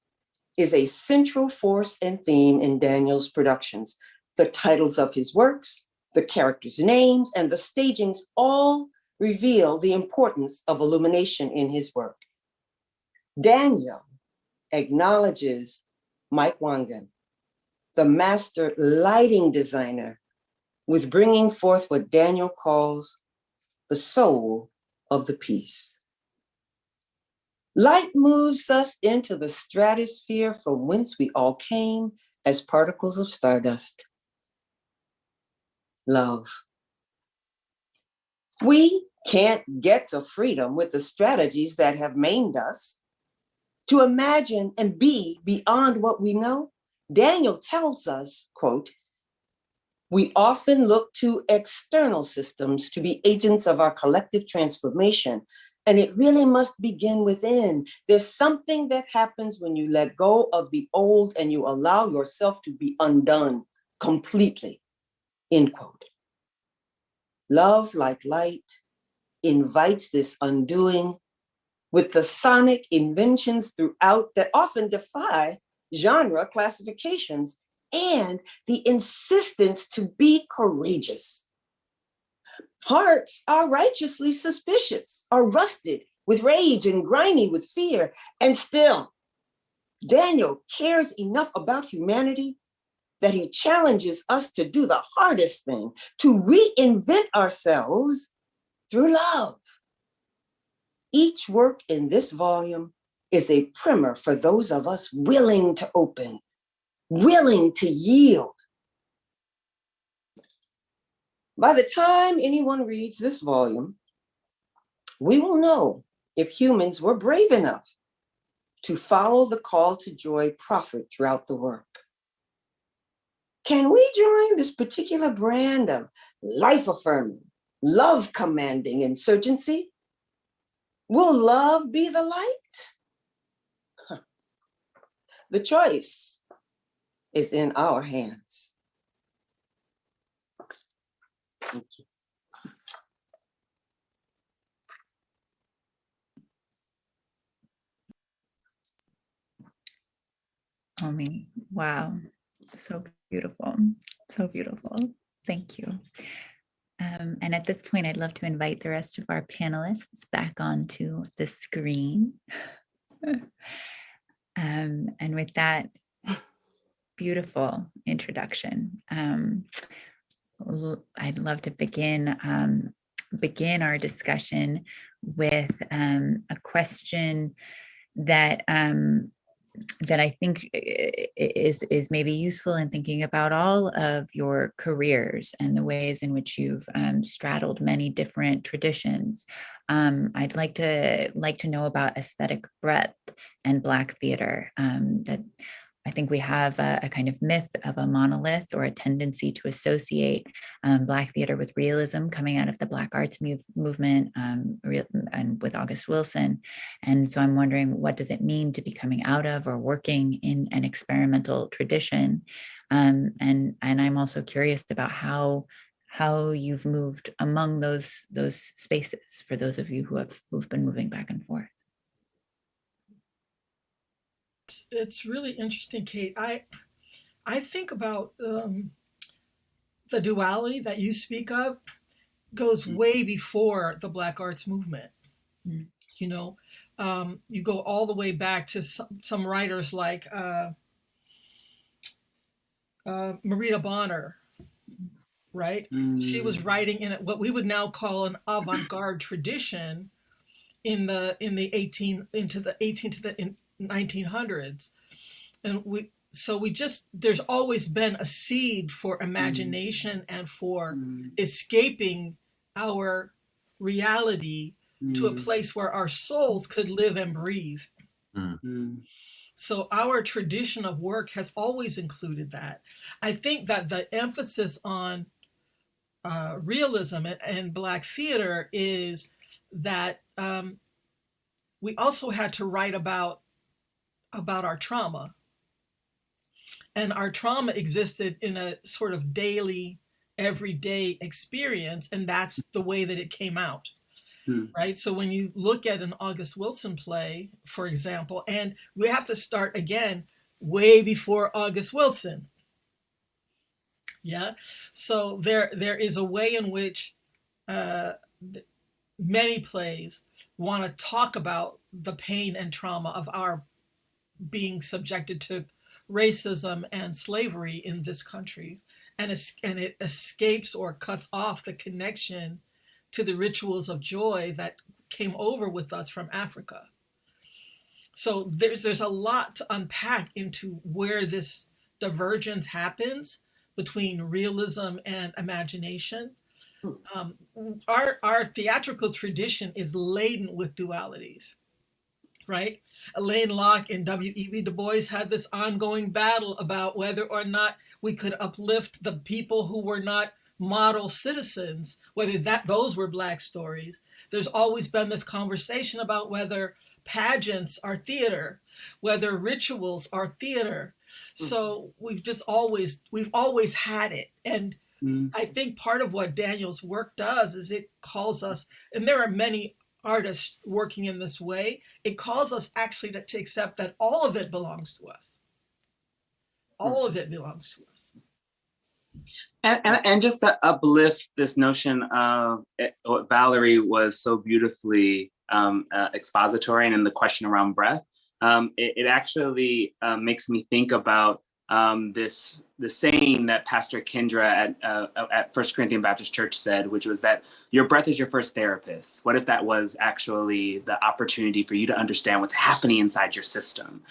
S9: is a central force and theme in Daniel's productions. The titles of his works, the characters' names, and the stagings all reveal the importance of illumination in his work. Daniel acknowledges Mike Wangen, the master lighting designer, with bringing forth what Daniel calls the soul of the piece. Light moves us into the stratosphere from whence we all came as particles of stardust. Love. We can't get to freedom with the strategies that have maimed us to imagine and be beyond what we know? Daniel tells us, quote, we often look to external systems to be agents of our collective transformation, and it really must begin within. There's something that happens when you let go of the old and you allow yourself to be undone completely, end quote. Love like light invites this undoing with the sonic inventions throughout that often defy genre classifications and the insistence to be courageous. Hearts are righteously suspicious, are rusted with rage and grimy with fear, and still, Daniel cares enough about humanity that he challenges us to do the hardest thing, to reinvent ourselves through love. Each work in this volume is a primer for those of us willing to open, willing to yield. By the time anyone reads this volume, we will know if humans were brave enough to follow the call to joy proffered throughout the work. Can we join this particular brand of life affirming, love commanding insurgency? Will love be the light? The choice is in our hands. Thank you.
S2: Oh, Omi, wow, so beautiful, so beautiful. Thank you. Um, and at this point, I'd love to invite the rest of our panelists back onto the screen. um, and with that beautiful introduction, um, I'd love to begin um, begin our discussion with um, a question that um, that I think i- is is maybe useful in thinking about all of your careers and the ways in which you've um, straddled many different traditions. Um, I'd like to like to know about aesthetic breadth and Black theater. Um, that I think we have a, a kind of myth of a monolith or a tendency to associate um, Black theater with realism coming out of the Black arts move, movement um, real, and with August Wilson. And so I'm wondering what does it mean to be coming out of or working in an experimental tradition? Um, and, and I'm also curious about how how you've moved among those those spaces for those of you who have who've been moving back and forth.
S10: It's, it's really interesting, Kate. I I think about um, the duality that you speak of goes way before the Black Arts movement.
S2: Mm.
S10: You know, um, you go all the way back to some, some writers like uh, uh, Marita Bonner, right? She was writing in what we would now call an avant-garde tradition in the in the 18 into the 18 to the in 1900s and we so we just there's always been a seed for mm. imagination and for mm. escaping our reality to a mm. place where our souls could live and breathe. So our tradition of work has always included that. I think that the emphasis on uh, realism and, and black theater is that um, we also had to write about about our trauma. And our trauma existed in a sort of daily everyday experience and that's the way that it came out.
S11: Hmm.
S10: right? So when you look at an august wilson play for example and we have to start again way before august wilson. Yeah? So there there is a way in which uh, many plays want to talk about the pain and trauma of our being subjected to racism and slavery in this country and, es- and it escapes or cuts off the connection to the rituals of joy that came over with us from Africa. So there's there's a lot to unpack into where this divergence happens between realism and imagination. Um, our our theatrical tradition is laden with dualities, right? Alain Locke and W.E.B. Du Bois had this ongoing battle about whether or not we could uplift the people who were not model citizens, whether that those were black stories. There's always been this conversation about whether pageants are theater, whether rituals are theater. Mm. So we've just always we've always had it. And mm. I think part of what Daniel's work does is it calls us, and there are many artists working in this way, it calls us actually to, to accept that all of it belongs to us. All of it belongs to us.
S11: And, and, and just to uplift this notion of it, what Valerie was so beautifully um, uh, expository and in the question around breath, um, it, it actually uh, makes me think about um, this the saying that Pastor Kendra at uh, at First Corinthian Baptist Church said, which was that your breath is your first therapist. What if that was actually the opportunity for you to understand what's happening inside your system?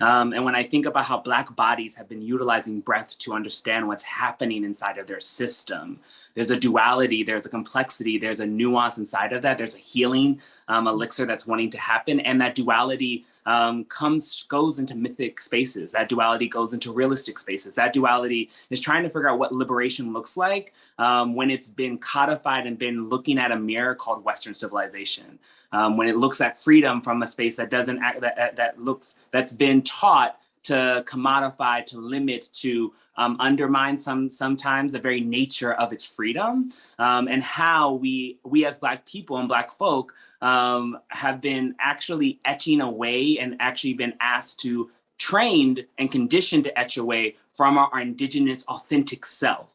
S11: Um, and when I think about how Black bodies have been utilizing breath to understand what's happening inside of their system, there's a duality, there's a complexity, there's a nuance inside of that. There's a healing um, elixir that's wanting to happen, and that duality um, comes goes into mythic spaces. That duality goes into realistic spaces. That duality is trying to figure out what liberation looks like um, when it's been codified and been looking at a mirror called Western civilization. Um, when it looks at freedom from a space that doesn't act, that, that looks that's been taught to commodify, to limit, to um, undermine some sometimes the very nature of its freedom, um, and how we we as Black people and Black folk um, have been actually etching away and actually been asked to trained and conditioned to etch away from our, our indigenous authentic self.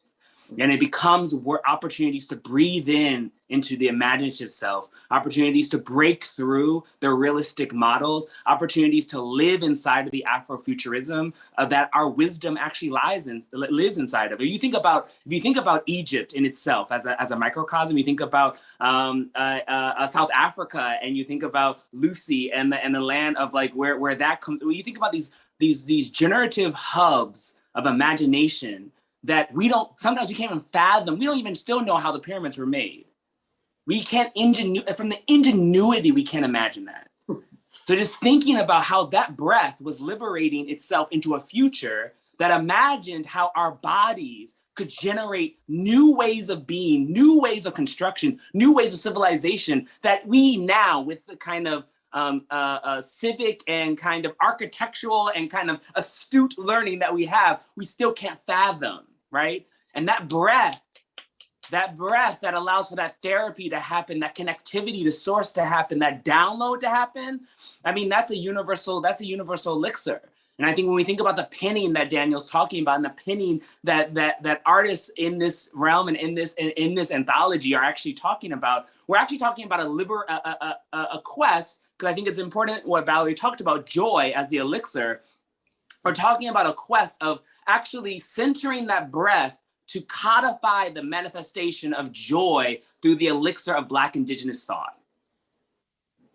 S11: And it becomes opportunities to breathe in into the imaginative self, opportunities to break through the realistic models, opportunities to live inside of the Afrofuturism uh, that our wisdom actually lies in, lives inside of. If you think about, if you think about Egypt in itself as a, as a microcosm, you think about um, uh, uh, South Africa and you think about Lucy and the, and the land of like where, where that comes, when you think about these, these, these generative hubs of imagination that we don't, sometimes we can't even fathom, we don't even still know how the pyramids were made. We can't ingenu from the ingenuity, we can't imagine that. So just thinking about how that breath was liberating itself into a future that imagined how our bodies could generate new ways of being, new ways of construction, new ways of civilization that we now with the kind of um, uh, uh, civic and kind of architectural and kind of astute learning that we have, we still can't fathom, right? And that breath that breath that allows for that therapy to happen, that connectivity to source to happen, that download to happen. I mean, that's a universal, that's a universal elixir. And I think when we think about the pinning that Daniel's talking about and the pinning that that that artists in this realm and in this in, in this anthology are actually talking about, we're actually talking about a liber a, a, a, a quest, because I think it's important what Valerie talked about, joy as the elixir. We're talking about a quest of actually centering that breath to codify the manifestation of joy through the elixir of Black Indigenous thought.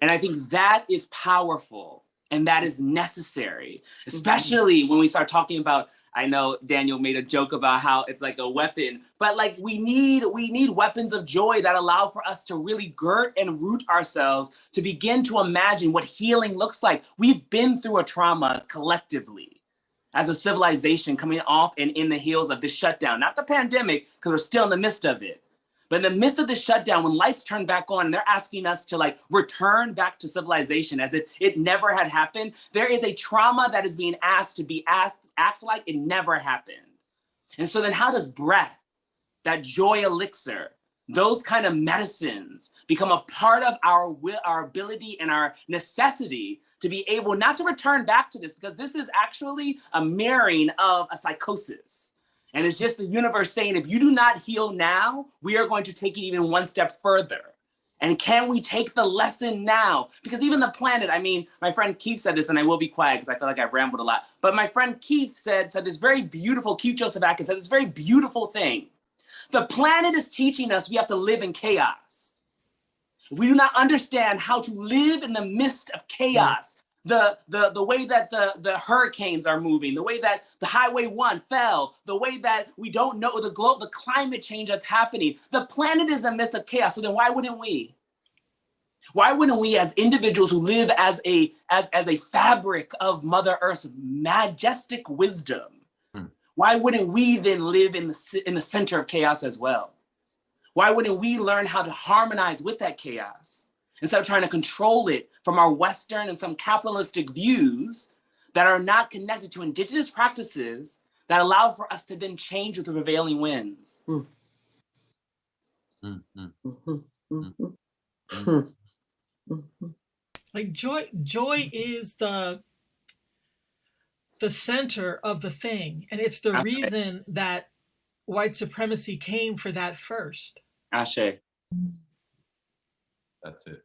S11: And I think that is powerful and that is necessary, mm-hmm. especially when we start talking about, I know Daniel made a joke about how it's like a weapon, but like we need, we need weapons of joy that allow for us to really girt and root ourselves to begin to imagine what healing looks like. We've been through a trauma collectively as a civilization coming off and in the heels of this shutdown, not the pandemic, because we're still in the midst of it. But in the midst of the shutdown, when lights turn back on and they're asking us to like return back to civilization as if it never had happened, there is a trauma that is being asked to be asked, act like it never happened. And so then how does breath, that joy elixir, those kind of medicines become a part of our will, our ability and our necessity to be able not to return back to this because this is actually a mirroring of a psychosis. And it's just the universe saying, if you do not heal now, we are going to take it even one step further. And can we take the lesson now? Because even the planet, I mean, my friend Keith said this, and I will be quiet because I feel like I've rambled a lot. But my friend Keith said, said this very beautiful, Keith Josef Adkins said this very beautiful thing. The planet is teaching us we have to live in chaos we do not understand how to live in the midst of chaos, the, the, the way that the, the hurricanes are moving, the way that the highway one fell, the way that we don't know the globe, the climate change that's happening. The planet is in the midst of chaos. So then why wouldn't we? Why wouldn't we as individuals who live as a, as, as a fabric of Mother Earth's majestic wisdom, hmm. why wouldn't we then live in the, in the center of chaos as well? Why wouldn't we learn how to harmonize with that chaos instead of trying to control it from our Western and some capitalistic views that are not connected to indigenous practices that allow for us to then change with the prevailing winds. Mm.
S10: Like joy, joy is the the center of the thing, and it's the reason that white supremacy came for that first.
S11: Ashe.
S4: That's it.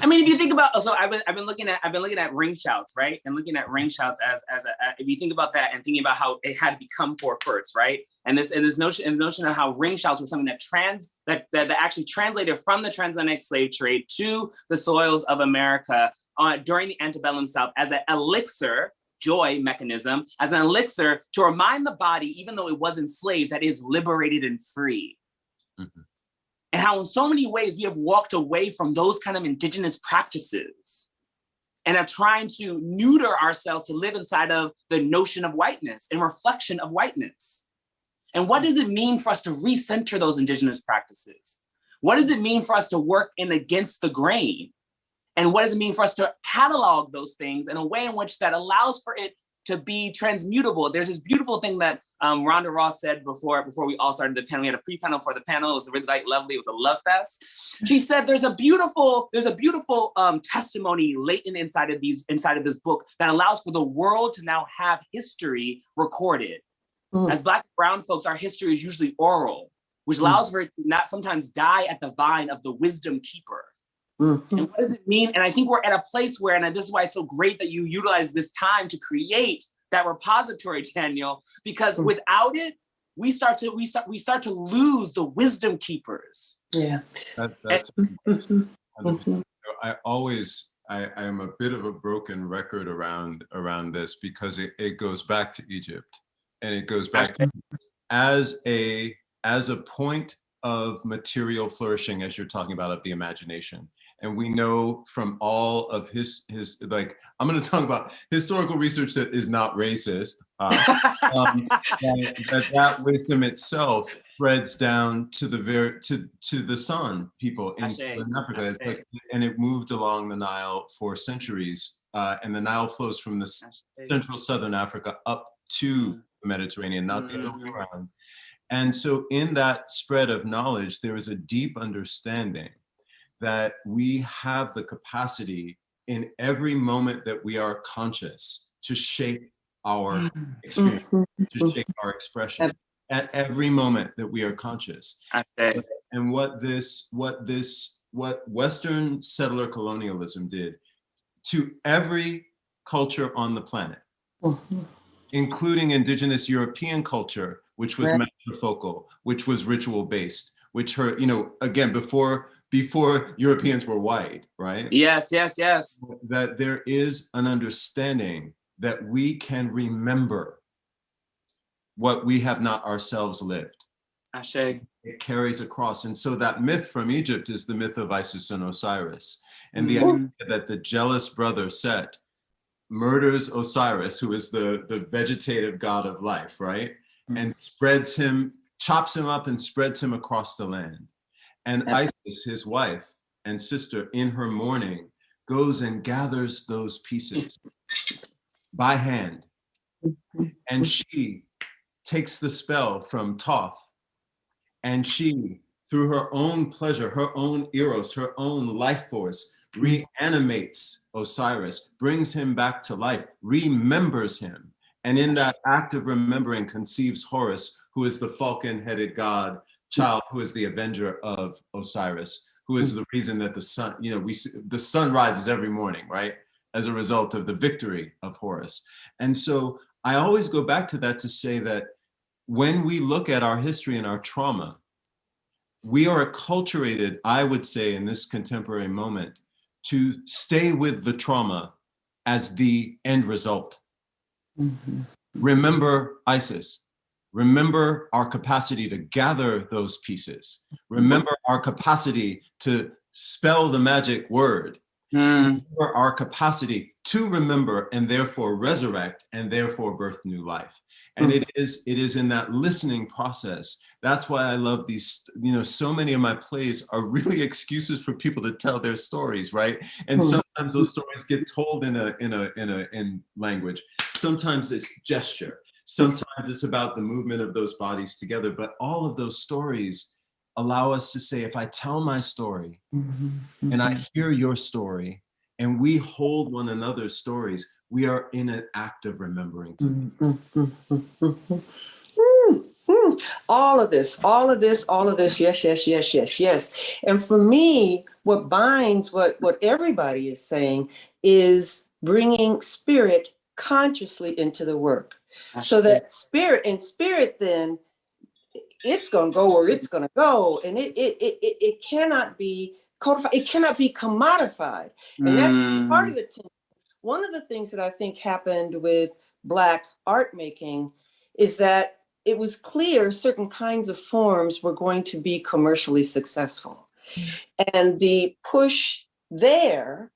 S11: I mean, if you think about, so I've been, I've been looking at, I've been looking at ring shouts, right? And looking at ring shouts as, as a, if you think about that and thinking about how it had to become for first, right? And this, and this notion, and the notion of how ring shouts were something that trans, that, that, that actually translated from the transatlantic slave trade to the soils of America uh, during the antebellum South as an elixir joy mechanism as an elixir to remind the body, even though it was enslaved, that is liberated and free.
S4: Mhm.
S11: And how in so many ways we have walked away from those kind of indigenous practices and are trying to neuter ourselves to live inside of the notion of whiteness and reflection of whiteness. And what does it mean for us to recenter those indigenous practices? What does it mean for us to work in against the grain? And what does it mean for us to catalog those things in a way in which that allows for it to be transmutable? There's this beautiful thing that um, Rhonda Ross said before before we all started the panel. We had a pre-panel for the panel. It was really like lovely. It was a love fest. She said there's a beautiful there's a beautiful um, testimony latent inside of these inside of this book that allows for the world to now have history recorded.
S8: Mm.
S11: As Black and Brown folks, our history is usually oral, which allows for it to not sometimes die at the vine of the wisdom keeper.
S8: Mhm.
S11: And what does it mean? And I think we're at a place where, and this is why it's so great that you utilize this time to create that repository, Daniel, because
S8: Mm.
S11: without it, we start to we start we start to lose the wisdom keepers.
S8: Yeah.
S4: That, that's
S8: Mhm. Mhm.
S4: I always I, I am a bit of a broken record around around this because it, it goes back to Egypt and it goes back to, as a as a point of material flourishing as you're talking about of the imagination and we know from all of his his like i'm going to talk about historical research that is not racist uh, um, that, that that wisdom itself spreads down to the very to to the sun people in southern africa. It's like and it moved along the nile for centuries uh, and the nile flows from the central southern africa up to the mediterranean not the other way around and so in that spread of knowledge there is a deep understanding that we have the capacity in every moment that we are conscious to shape our experience, to shape our expression at every moment that we are conscious. And what this, what this, what Western settler colonialism did to every culture on the planet,
S8: Mhm.
S4: including indigenous European culture, which was
S8: Right.
S4: matrifocal, which was ritual based, which her, you know, again, before before Europeans were white, right?
S11: Yes, yes, yes.
S4: That there is an understanding that we can remember what we have not ourselves lived.
S11: Ashe.
S4: It carries across. And so that myth from Egypt is the myth of Isis and Osiris. And the
S11: Mhm.
S4: idea that the jealous brother Set murders Osiris, who is the, the vegetative god of life, right? And spreads him, chops him up and spreads him across the land. And Isis, his wife and sister, in her mourning, goes and gathers those pieces by hand. And mm-hmm. she takes the spell from Thoth and she, through her own pleasure, her own eros, her own life force, mm-hmm. reanimates Osiris, brings him back to life, remembers him. And in that act of remembering conceives Horus, who is the falcon-headed god child, who is the avenger of Osiris, who is the reason that the sun, you know, we the sun rises every morning, right? As a result of the victory of Horus. And so I always go back to that to say that when we look at our history and our trauma, we are acculturated, I would say, in this contemporary moment, to stay with the trauma as the end result. Mm-hmm. Remember Isis. Remember our capacity to gather those pieces. Remember our capacity to spell the magic word.
S11: Mm.
S4: Remember our capacity to remember and therefore resurrect and therefore birth new life. And it is it is in that listening process. That's why I love these, you know, so many of my plays are really excuses for people to tell their stories, right? And
S8: Hmm.
S4: sometimes those stories get told in a in a in a in language. Sometimes it's gesture. Sometimes it's about the movement of those bodies together, but all of those stories allow us to say if I tell my story and I hear your story and we hold one another's stories, we are in an act of remembering.
S8: Mm, mm, mm, mm, mm.
S9: All of this, all of this, all of this. Yes, yes, yes, yes, yes. And for me, what binds what what everybody is saying is bringing spirit consciously into the work, so that spirit and spirit then it's going to go where it's going to go, and it it it it, cannot be codified. It cannot be commodified, and that's part of the. tension. One of the things that I think happened with Black art making is that it was clear certain kinds of forms were going to be commercially successful. And the push there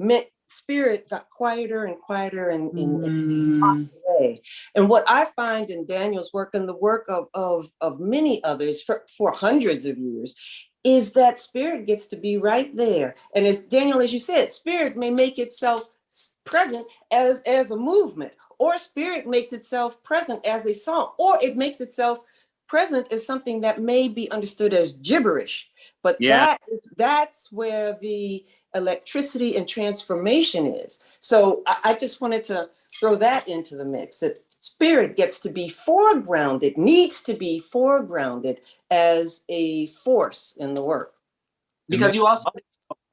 S9: meant spirit got quieter and quieter and in, in
S11: Mm.
S9: Way. And what I find in Daniel's work and the work of, of, of many others for, for hundreds of years is that spirit gets to be right there. And as Daniel, as you said, spirit may make itself present as, as a movement, or spirit makes itself present as a song, or it makes itself present as something that may be understood as gibberish. But
S11: Yeah.
S9: that is, that's where the electricity and transformation is. So I, I just wanted to throw that into the mix, that spirit gets to be foregrounded, needs to be foregrounded as a force in the work.
S11: Because you also.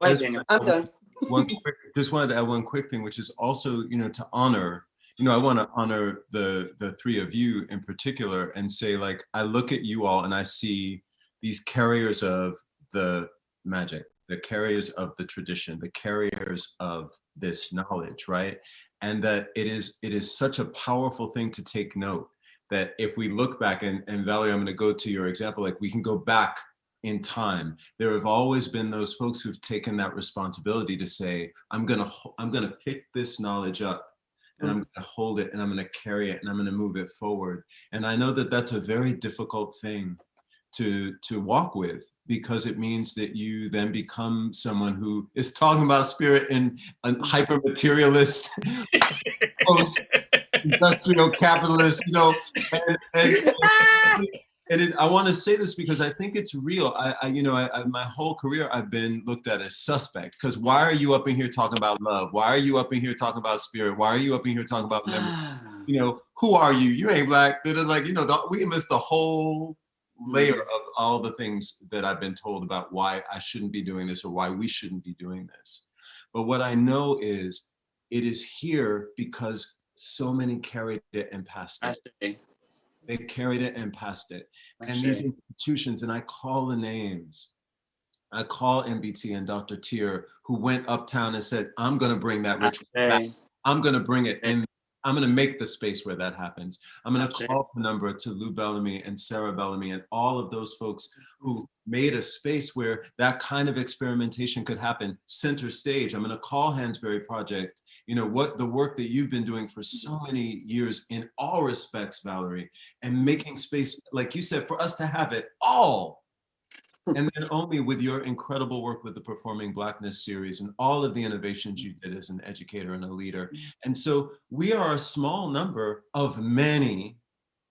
S11: Go Daniel.
S9: I'm done.
S4: one quick, just wanted to add one quick thing, which is also, you know, to honor, you know, I want to honor the the three of you in particular and say, like, I look at you all and I see these carriers of the magic, the carriers of the tradition, the carriers of this knowledge, right? And that it is it is such a powerful thing to take note that if we look back and, and Valerie, I'm going to go to your example, like we can go back in time there have always been those folks who've taken that responsibility to say i'm gonna i'm gonna pick this knowledge up and i'm gonna hold it and i'm gonna carry it and i'm gonna move it forward and i know that that's a very difficult thing to to walk with because it means that you then become someone who is talking about spirit in a mm. hyper materialist post industrial capitalist you know and, and, and it, I want to say this because I think it's real. I, I you know, I, I, my whole career I've been looked at as suspect. Because why are you up in here talking about love? Why are you up in here talking about spirit? Why are you up in here talking about memory? Ah. You know, who are you? You ain't black. They're like, you know, the, we can list the whole layer of all the things that I've been told about why I shouldn't be doing this or why we shouldn't be doing this. But what I know is it is here because so many carried it and passed it. They carried it and passed it. And these institutions, and I call the names. I call NBT and Dr. Teer, who went uptown and said, I'm going to bring that ritual back. I'm going to bring it in. I'm going to make the space where that happens. I'm going to call the number to Lou Bellamy and Sarah Bellamy and all of those folks who made a space where that kind of experimentation could happen center stage. I'm going to call Hansberry Project, you know, what the work that you've been doing for so mm-hmm. many years in all respects, Valerie, and making space, like you said, for us to have it all and then only with your incredible work with the Performing Blackness series and all of the innovations you did as an educator and a leader. Mm-hmm. And so we are a small number of many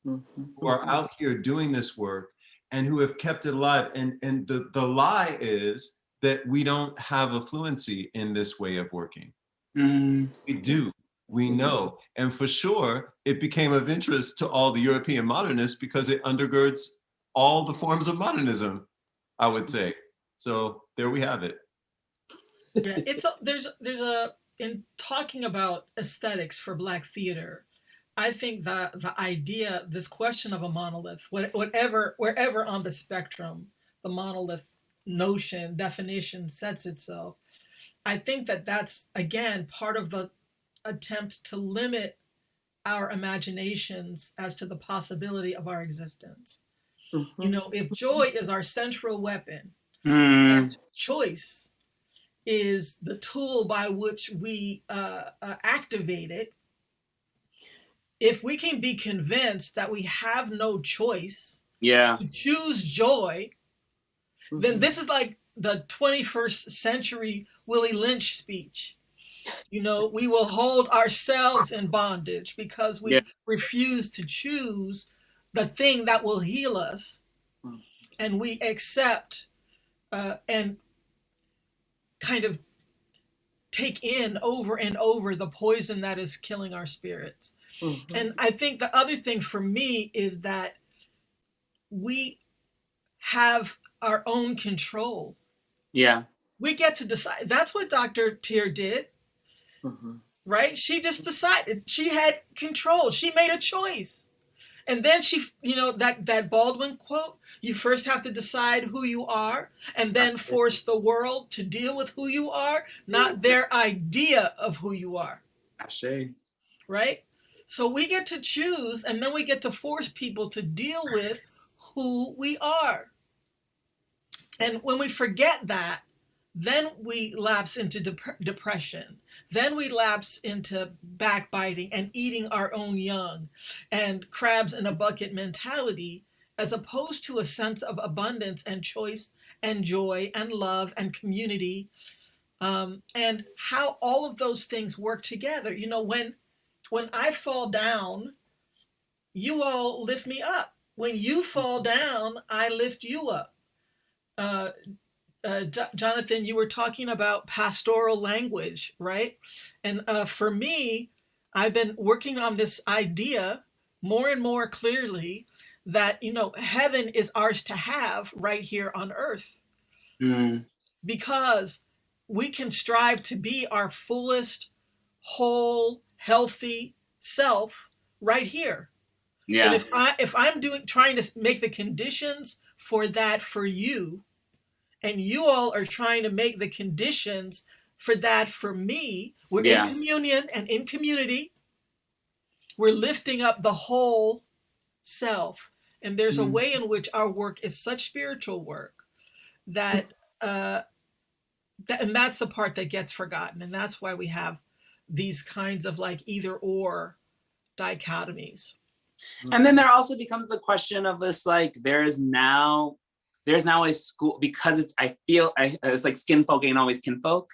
S4: who are mm-hmm. out here doing this work and who have kept it alive. And, and the, the lie is that we don't have a fluency in this way of working.
S11: Mm.
S4: We do. We know. And for sure, it became of interest to all the European modernists because it undergirds all the forms of modernism, I would say. So there we have it.
S10: yeah, it's a, there's there's a in talking about aesthetics for black theater i think that the idea this question of a monolith whatever wherever on the spectrum the monolith notion definition sets itself i think that that's again part of the attempt to limit our imaginations as to the possibility of our existence you know if joy is our central weapon
S11: Mm.
S10: and choice is the tool by which we uh, uh, activate it. If we can be convinced that we have no choice
S11: Yeah.
S10: to choose joy, then this is like the 21st century Willie Lynch speech. You know, we will hold ourselves in bondage because we
S11: Yeah.
S10: refuse to choose the thing that will heal us. And we accept uh, and kind of take in over and over the poison that is killing our spirits. And I think the other thing for me is that we have our own control.
S11: Yeah.
S10: We get to decide. That's what Dr. Teer did,
S11: Mhm.
S10: right? She just decided. She had control. She made a choice. And then she, you know, that that Baldwin quote, you first have to decide who you are and then force the world to deal with who you are, not their idea of who you are.
S11: I Ashe.
S10: right? So we get to choose and then we get to force people to deal with who we are. And when we forget that, then we lapse into dep- depression. Then we lapse into backbiting and eating our own young and crabs in a bucket mentality, as opposed to a sense of abundance and choice and joy and love and community. Um, and how all of those things work together. You know, when when I fall down, you all lift me up. When you fall down, I lift you up. Uh, uh, Jonathan, you were talking about pastoral language, right? And uh, for me, I've been working on this idea more and more clearly that, you know, heaven is ours to have right here on earth
S11: Mm.
S10: because we can strive to be our fullest, whole, healthy self right here. And
S11: Yeah.
S10: if I if I'm doing trying to make the conditions for that for you, and you all are trying to make the conditions for that for me, we're
S11: Yeah.
S10: in communion and in community. We're lifting up the whole self. And there's a
S11: Mm.
S10: way in which our work is such spiritual work that uh that, and that's the part that gets forgotten. And that's why we have these kinds of like either or dichotomies.
S11: And then there also becomes the question of this like there is now there's now a school because it's I feel I, it's like skin folk ain't always kinfolk.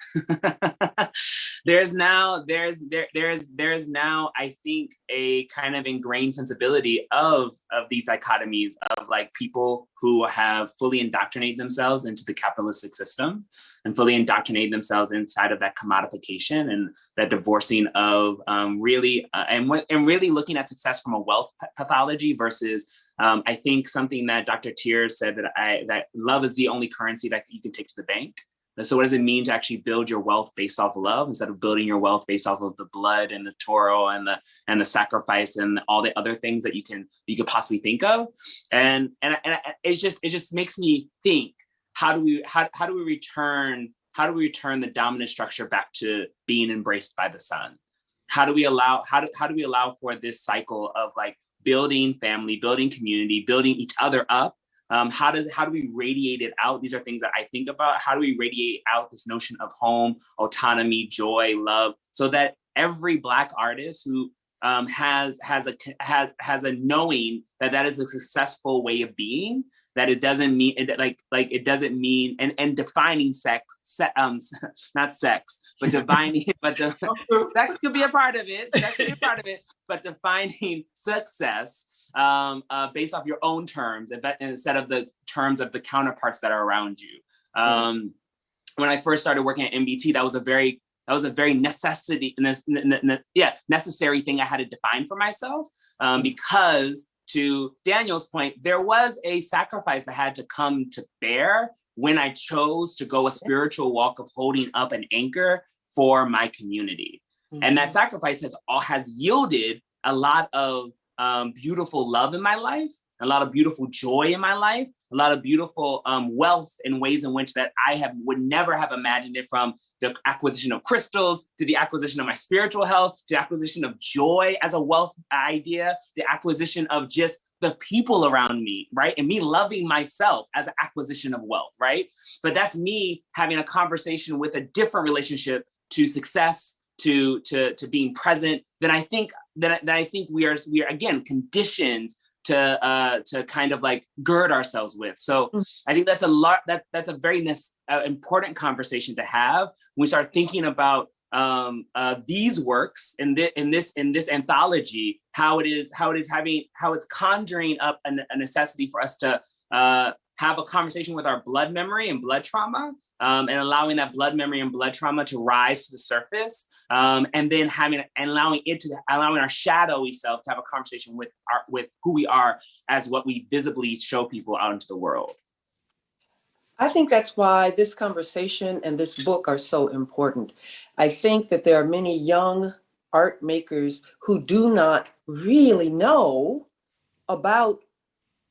S11: there's now there's there there's there's now I think a kind of ingrained sensibility of of these dichotomies of like people who have fully indoctrinated themselves into the capitalistic system and fully indoctrinated themselves inside of that commodification and that divorcing of um, really uh, and and really looking at success from a wealth pathology versus um, I think something that Dr. Teer said that I that love is the only currency that you can take to the bank. So what does it mean to actually build your wealth based off of love instead of building your wealth based off of the blood and the Toro and the and the sacrifice and all the other things that you can you could possibly think of? And and, and it just it just makes me think how do we how, how do we return how do we return the dominant structure back to being embraced by the sun? How do we allow how do how do we allow for this cycle of like building family, building community, building each other up? Um, how does how do we radiate it out? These are things that I think about. How do we radiate out this notion of home, autonomy, joy, love, so that every Black artist who um, has has a has has a knowing that that is a successful way of being that it doesn't mean it, like like it doesn't mean and and defining sex se, um not sex but defining but the, sex could be a part of it sex could be a part of it but defining success um uh, based off your own terms instead of the terms of the counterparts that are around you. Um when i first started working at nbt that was a very that was a very necessity ne- ne- ne- yeah necessary thing i had to define for myself um, because to Daniel's point, there was a sacrifice that had to come to bear when I chose to go a spiritual walk of holding up an anchor for my community. And that sacrifice has all has yielded a lot of um, beautiful love in my life, a lot of beautiful joy in my life, a lot of beautiful um, wealth in ways in which that I have would never have imagined it from the acquisition of crystals to the acquisition of my spiritual health, to the acquisition of joy as a wealth idea, the acquisition of just the people around me, right? And me loving myself as an acquisition of wealth, right? But that's me having a conversation with a different relationship to success, to to to being present. Then I think that, that I think we are we are again conditioned to uh to kind of like gird ourselves with. So i think that's a lot that that's a very uh, important conversation to have when we start thinking about um uh these works in this in this in this anthology how it is how it is having how it's conjuring up a, a necessity for us to uh have a conversation with our blood memory and blood trauma um, and allowing that blood memory and blood trauma to rise to the surface, um, and then having and allowing it to allowing our shadowy self to have a conversation with our with who we are as what we visibly show people out into the world.
S9: I think that's why this conversation and this book are so important. I think that there are many young art makers who do not really know about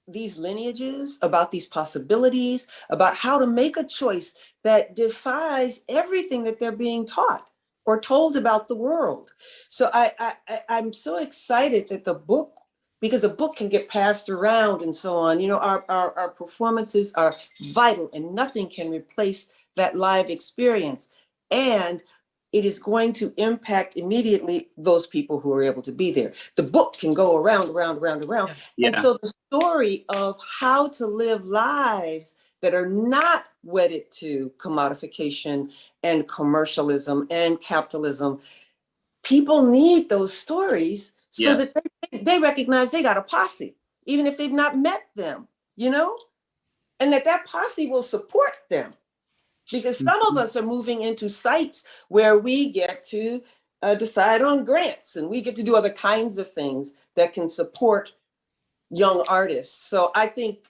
S9: these lineages, about these possibilities, about how to make a choice that defies everything that they're being taught or told about the world. So I, I, I'm so excited that the book, because a book can get passed around and so on, you know, our, our, our performances are vital and nothing can replace that live experience. And it is going to impact immediately those people who are able to be there. The book can go around, around, around, around. And so the story of how to live lives that are not wedded to commodification and commercialism and capitalism, people need those stories so
S11: Yes.
S9: that they, they recognize they got a posse, even if they've not met them, you know? And that that posse will support them. Because some of us are moving into sites where we get to uh, decide on grants and we get to do other kinds of things that can support young artists. So I think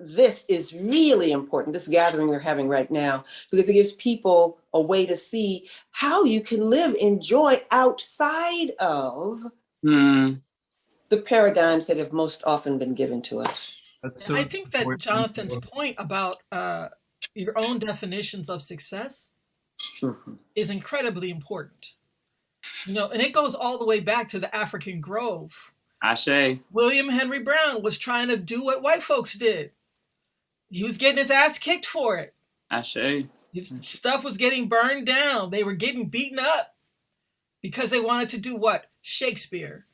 S9: this is really important, this gathering we're having right now, because it gives people a way to see how you can live in joy outside of
S11: Hmm.
S9: the paradigms that have most often been given to us.
S4: So
S10: I think that. Jonathan's point about uh, your own definitions of success
S9: Mhm.
S10: is incredibly important. You know, and it goes all the way back to the African Grove.
S11: Ashe.
S10: William Henry Brown was trying to do what white folks did. He was getting his ass kicked for it.
S11: Ashe.
S10: His stuff was getting burned down. They were getting beaten up because they wanted to do what? Shakespeare.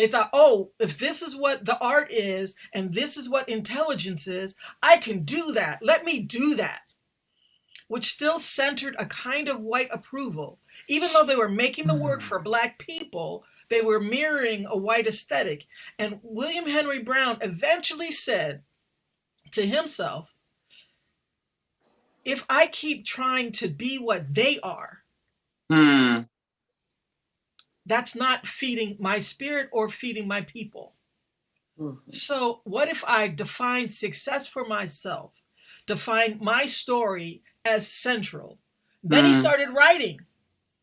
S10: They thought, oh, if this is what the art is and this is what intelligence is, I can do that. Let me do that. Which still centered a kind of white approval. Even though they were making the work for black people, they were mirroring a white aesthetic. And William Henry Brown eventually said to himself, if I keep trying to be what they are,
S11: Hmm.
S10: That's not feeding my spirit or feeding my people.
S9: Mhm.
S10: So, what if I define success for myself, define my story as central? Then he
S11: Mm.
S10: started writing.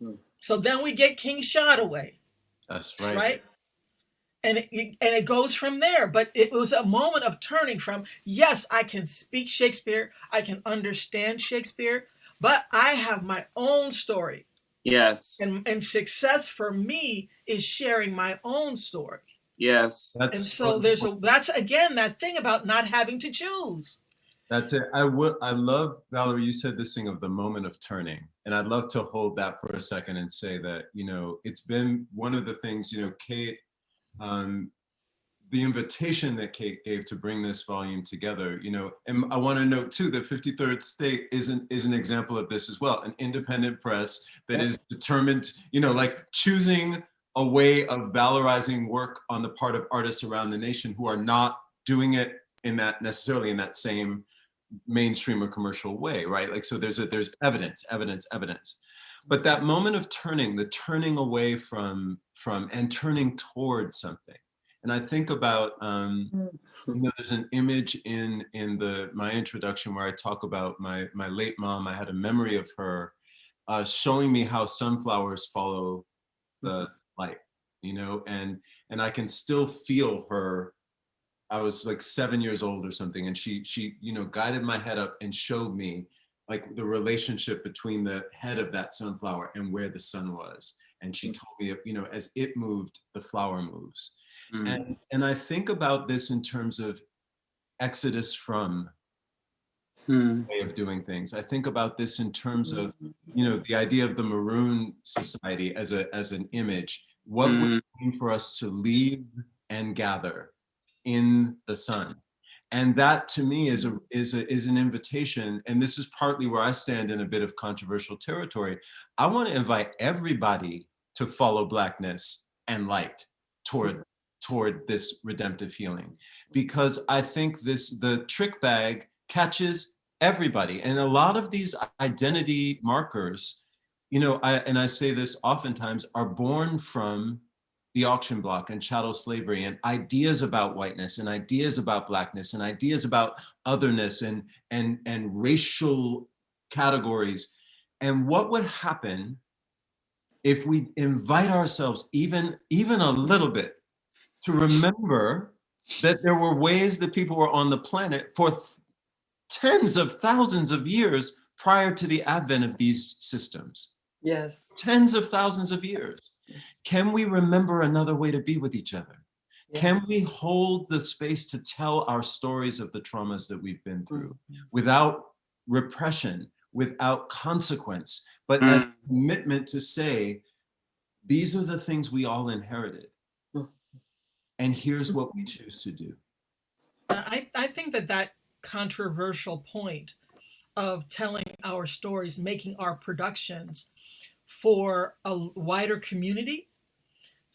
S9: Mm.
S10: So then we get King Shotaway,
S4: That's right.
S10: right? And it, it- and it goes from there. But it was a moment of turning from yes, I can speak Shakespeare, I can understand Shakespeare, but I have my own story.
S11: Yes.
S10: And, and success for me is sharing my own story.
S11: Yes.
S4: That's
S10: And so there's a that's again that thing about not having to choose.
S4: That's it. I would. I love Valerie. You said this thing of the moment of turning, and I'd love to hold that for a second and say that you know it's been one of the things you know Kate, um, the invitation that Kate gave to bring this volume together. You know, and I want to note too that 53rd State is an is an example of this as well. An independent press that is determined. You know, like choosing a way of valorizing work on the part of artists around the nation who are not doing it in that necessarily in that same mainstream or commercial way, right? Like, so there's a, there's evidence, evidence, evidence. But that moment of turning, the turning away from, from and turning towards something. And I think about, um, you know, there's an image in, in the, my introduction where I talk about my, my late mom, I had a memory of her uh, showing me how sunflowers follow the light, you know, and, and I can still feel her. I was like seven years old or something, and she she you know guided my head up and showed me like the relationship between the head of that sunflower and where the sun was. And she told me, you know, as it moved, the flower moves.
S11: Mm.
S4: And and I think about this in terms of exodus from
S11: Hmm.
S4: way of doing things. I think about this in terms of, you know, the idea of the Maroon Society as a as an image. What would
S11: Mm.
S4: it mean for us to leave and gather in the sun? And that to me is a is a is an invitation. And this is partly where I stand in a bit of controversial territory. I want to invite everybody to follow blackness and light toward toward this redemptive healing because i think this the trick bag catches everybody. And a lot of these identity markers, you know, I, and I say this oftentimes, are born from the auction block and chattel slavery and ideas about whiteness and ideas about blackness and ideas about otherness and, and, and racial categories. And what would happen if we invite ourselves even, even a little bit to remember that there were ways that people were on the planet for th tens of thousands of years prior to the advent of these systems.
S9: Yes.
S4: Tens of thousands of years. Can we remember another way to be with each other?
S9: Yeah.
S4: Can we hold the space to tell our stories of the traumas that we've been through
S9: Mm.
S4: without repression, without consequence, but as a commitment to say, these are the things we all inherited. And here's what we mm-hmm. choose to do.
S10: I, I think that that controversial point of telling our stories, making our productions for a wider community,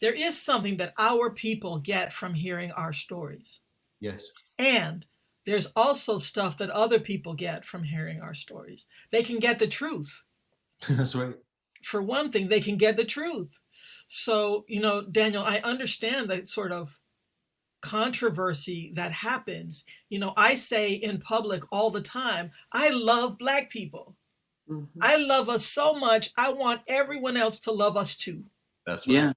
S10: there is something that our people get from hearing our stories.
S4: Yes.
S10: And there's also stuff that other people get from hearing our stories. They can get the truth.
S4: That's right.
S10: For one thing, they can get the truth. So, you know, Daniel, I understand that sort of controversy that happens. You know, I say in public all the time, I love Black people.
S9: Mhm.
S10: I love us so much. I want everyone else to love us too.
S4: That's right.
S11: Yeah.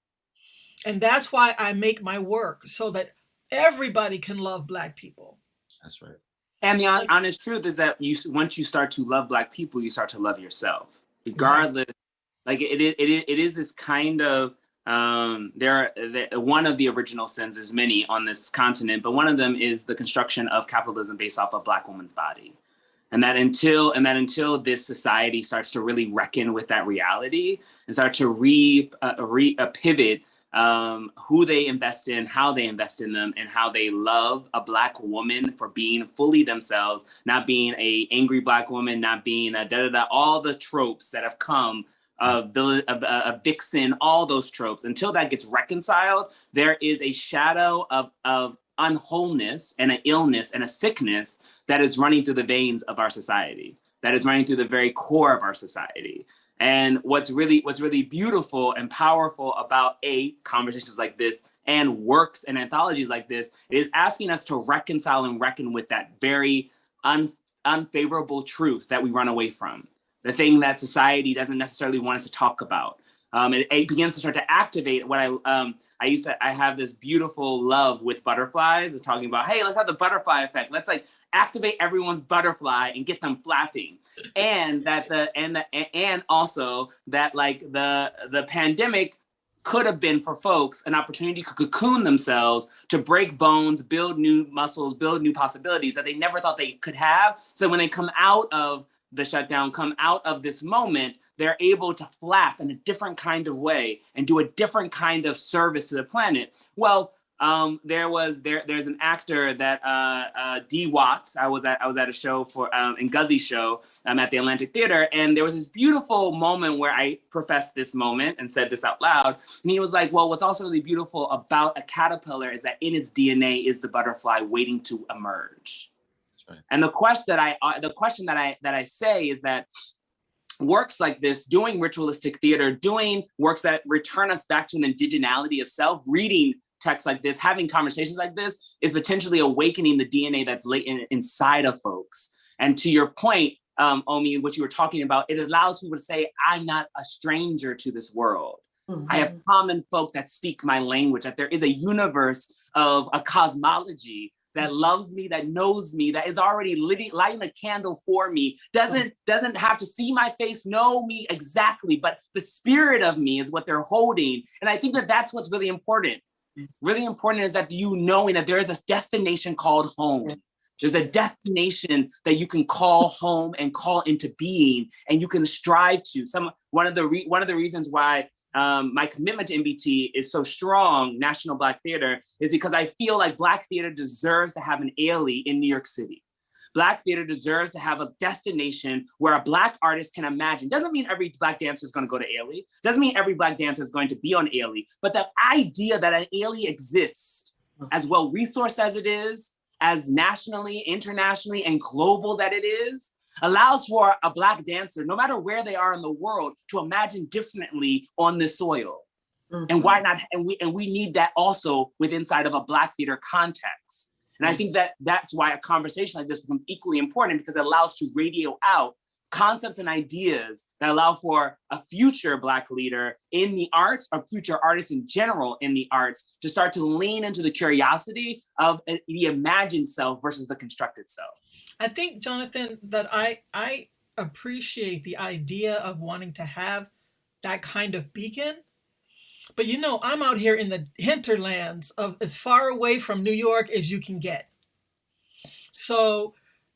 S10: And that's why I make my work so that everybody can love Black people.
S4: That's right.
S11: And the hon- honest truth is that you once you start to love black people, you start to love yourself, regardless. Like it, it, it, it is this kind of um, there. Are, one of the original sins. There's many on this continent, but one of them is the construction of capitalism based off a black woman's body, and that until and that until this society starts to really reckon with that reality and start to re, uh, re uh, pivot um, who they invest in, how they invest in them, and how they love a black woman for being fully themselves, not being a angry black woman, not being a da da da, all the tropes that have come of villain, of, uh, vixen, all those tropes. Until that gets reconciled, there is a shadow of of unwholeness and an illness and a sickness that is running through the veins of our society, that is running through the very core of our society. And what's really what's really beautiful and powerful about a conversations like this and works and anthologies like this is asking us to reconcile and reckon with that very un, unfavorable truth that we run away from, the thing that society doesn't necessarily want us to talk about. Um, it, it begins to start to activate what I um, I used to I have this beautiful love with butterflies, and talking about hey let's have the butterfly effect. Let's like activate everyone's butterfly and get them flapping and that the and the and also that like the the pandemic could have been for folks an opportunity to cocoon themselves to break bones build new muscles build new possibilities that they never thought they could have so when they come out of the shutdown come out of this moment they're able to flap in a different kind of way and do a different kind of service to the planet well um, there was there there's an actor that uh, uh, D Watts. I was at I was at a show for um, in Guzzy's show um, at the Atlantic Theater, and there was this beautiful moment where I professed this moment and said this out loud. And he was like, "Well, what's also really beautiful about a caterpillar is that in its DNA is the butterfly waiting to emerge."
S4: That's right.
S11: And the question that I uh, the question that I that I say is that works like this, doing ritualistic theater, doing works that return us back to an indigeneity of self, reading texts like this, having conversations like this is potentially awakening the DNA that's latent inside of folks. And to your point, um, Omi, what you were talking about, it allows people to say, I'm not a stranger to this world. I have common folk that speak my language, that there is a universe of a cosmology that loves me, that knows me, that is already living, lighting a candle for me, doesn't doesn't have to see my face, know me exactly, but the spirit of me is what they're holding. And I think that that's what's really important. Really important is that you knowing that there is a destination called home. There's a destination that you can call home and call into being, and you can strive to. Some one of the re, one of the reasons why um, my commitment to NBT is so strong, National Black Theater, is because I feel like Black theater deserves to have an Ailey in New York City. Black theater deserves to have a destination where a Black artist can imagine. Doesn't mean every Black dancer is going to go to Ailey. Doesn't mean every Black dancer is going to be on Ailey. But the idea that an Ailey exists, as well resourced as it is, as nationally, internationally, and global that it is, allows for a black dancer, no matter where they are in the world, to imagine differently on this soil. And why not? And we and we need that also with inside of a black theater context. And I think that that's why a conversation like this becomes equally important because it allows to radio out concepts and ideas that allow for a future black leader in the arts or future artists in general in the arts to start to lean into the curiosity of uh, the imagined self versus the constructed self.
S10: I think, Jonathan, that I I appreciate the idea of wanting to have that kind of beacon. But you know, I'm out here in the hinterlands of as far away from New York as you can get. So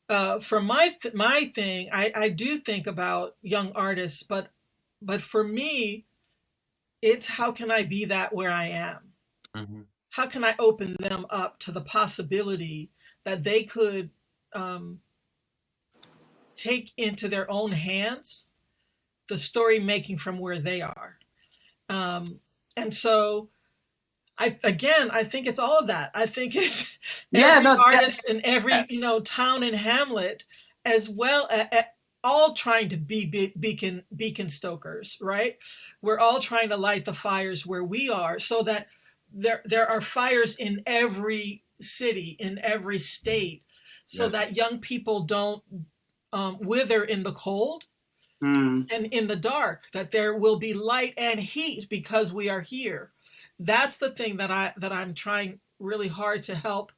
S10: uh, for my th my thing, I, I do think about young artists, but but for me, it's how can I be that where I am?
S4: Mhm.
S10: How can I open them up to the possibility that they could um, take into their own hands the story making from where they are. Um, and so I again I think it's all of that. I think it's
S11: Yeah,
S10: every
S11: no,
S10: artist in every you know town and hamlet as well a- a- all trying to be be- beacon beacon stokers, right? We're all trying to light the fires where we are so that there there are fires in every city, in every state, so
S4: Yes.
S10: that young people don't um, wither in the cold
S11: Mm.
S10: and in the dark that there will be light and heat because we are here that's the thing that i that i'm trying really hard to help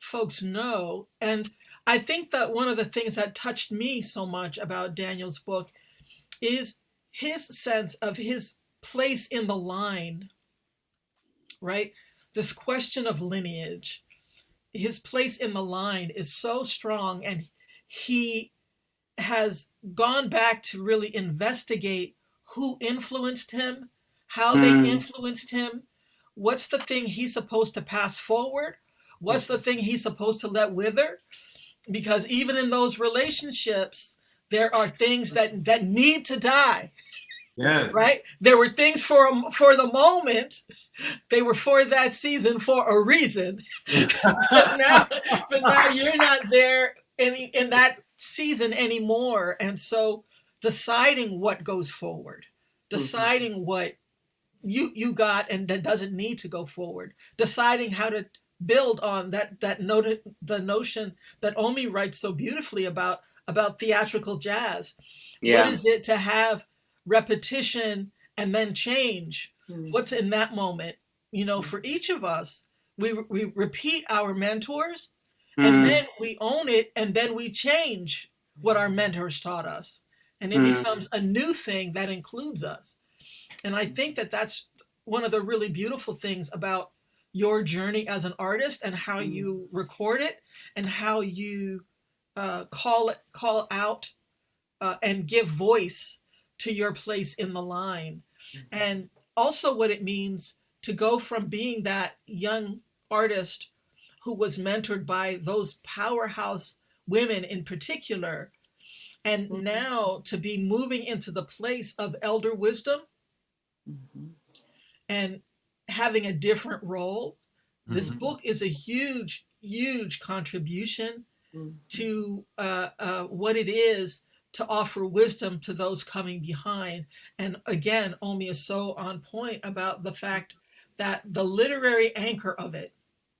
S10: folks know and i think that one of the things that touched me so much about daniel's book is his sense of his place in the line right this question of lineage his place in the line is so strong and he has gone back to really investigate who influenced him, how they
S11: Mm.
S10: influenced him, what's the thing he's supposed to pass forward, what's the thing he's supposed to let wither, because even in those relationships, there are things that that need to die,
S4: Yes.
S10: right? There were things for a- for the moment, they were for that season for a reason, but now, but now you're not there in in that season anymore, and so deciding what goes forward, mm-hmm. deciding what you you got and that doesn't need to go forward, deciding how to build on that that noted the notion that Omi writes so beautifully about about theatrical jazz.
S11: Yeah.
S10: What is it to have repetition and then change? What's in that moment? You know, for each of us, we we repeat our mentors and
S11: Mm.
S10: then we own it and then we change what our mentors taught us and it
S11: Mm.
S10: becomes a new thing that includes us and i think that that's one of the really beautiful things about your journey as an artist and how you record it and how you uh, call it call out uh, and give voice to your place in the line. And also what it means to go from being that young artist who was mentored by those powerhouse women in particular and now to be moving into the place of elder wisdom and having a different role. This
S4: Mhm.
S10: book is a huge huge contribution to uh, uh, what it is to offer wisdom to those coming behind. And again, Omi is so on point about the fact that the literary anchor of it,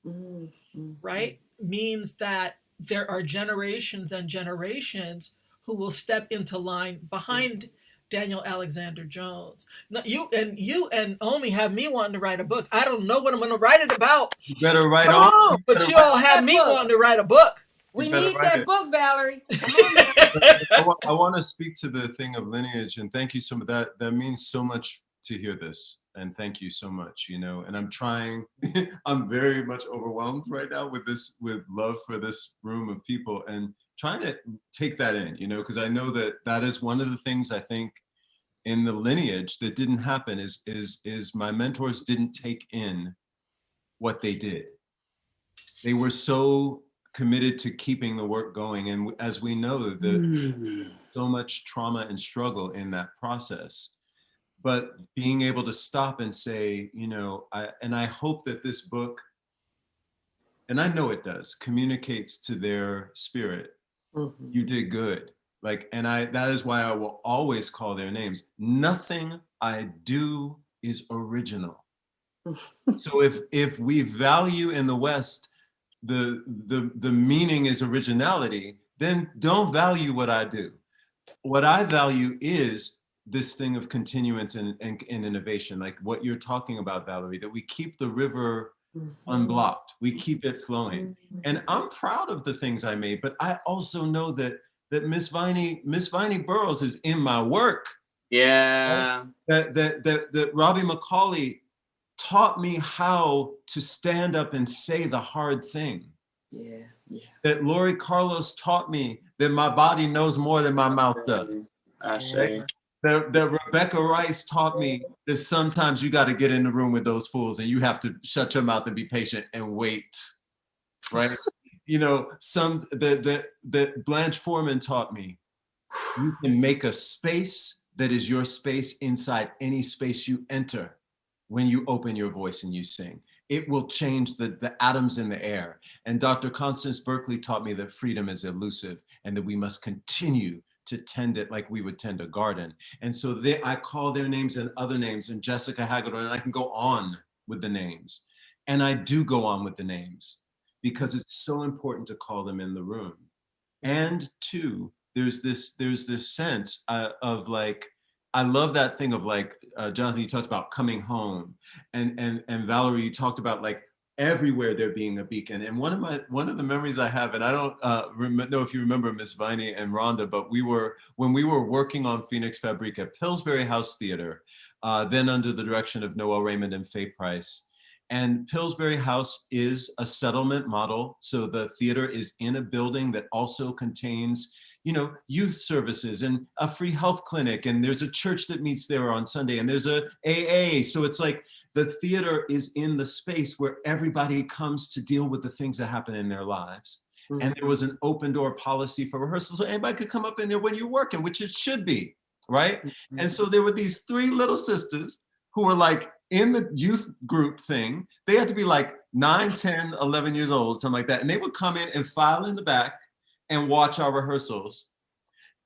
S10: mm-hmm. right, means that there are generations and generations who will step into line behind mm-hmm. Daniel Alexander Jones. Now, you and you and Omi have me wanting to write a book. I don't know what I'm going to write it about,
S4: You better write on.
S10: on, but you all have me wanting to write a book.
S9: We need that
S4: it.
S9: book, Valerie.
S4: I, wa- I want to speak to the thing of lineage and thank you so much. That that means so much to hear this and thank you so much. You know, and I'm trying. I'm very much overwhelmed right now with this with love for this room of people and trying to take that in. You know, because I know that that is one of the things I think in the lineage that didn't happen is is is my mentors didn't take in what they did. They were so committed to keeping the work going and as we know the so much trauma and struggle in that process but being able to stop and say you know i and i hope that this book and i know it does communicates to their spirit
S9: Mhm.
S4: you did good. Like, and I, that is why I will always call their names. Nothing I do is original. so if, if we value in the West, the, the, the meaning is originality, then don't value what I do. What I value is this thing of continuance and, and, and innovation, like what you're talking about, Valerie, that we keep the river mm-hmm. unblocked, we keep it flowing. Mm-hmm. And I'm proud of the things I made, but I also know that that Miss Vinie, Miss Vinie Burrows is in my work.
S11: Yeah.
S4: That that that that Robbie McCauley taught me how to stand up and say the hard thing.
S9: Yeah, yeah.
S4: That Laurie Carlos taught me that my body knows more than my mouth does.
S11: Ashe.
S4: That, that Rebecca Rice taught me that sometimes you got to get in the room with those fools and you have to shut your mouth and be patient and wait, right? you know, some that that that Blanche Foreman taught me. You can make a space that is your space inside any space you enter when you open your voice and you sing. It will change the, the atoms in the air. And Dr. Constance Berkeley taught me that freedom is elusive and that we must continue to tend it like we would tend a garden. And so they, I call their names and other names and Jessica Hagedorn, and I can go on with the names. And I do go on with the names because it's so important to call them in the room. And two, there's this there's this sense uh, of like I love that thing of like uh, Jonathan, you talked about coming home, and and and Valerie, you talked about like everywhere there being a beacon. And one of my one of the memories I have, and I don't uh, know if you remember Miss Vinie and Rhonda, but we were when we were working on Phoenix Fabrik at Pillsbury House Theater, uh, then under the direction of Noel Raymond and Faye Price. And Pillsbury House is a settlement model. So the theater is in a building that also contains, you know, youth services and a free health clinic. And there's a church that meets there on Sunday and there's a AA. So it's like the theater is in the space where everybody comes to deal with the things that happen in their lives. Mm. And there was an open door policy for rehearsals. So anybody could come up in there when you're working, which it should be, right? Mm-hmm. And so there were these three little sisters who were like in the youth group thing. They had to be like 9, 10, 11 years old, something like that. And they would come in and file in the back and watch our rehearsals.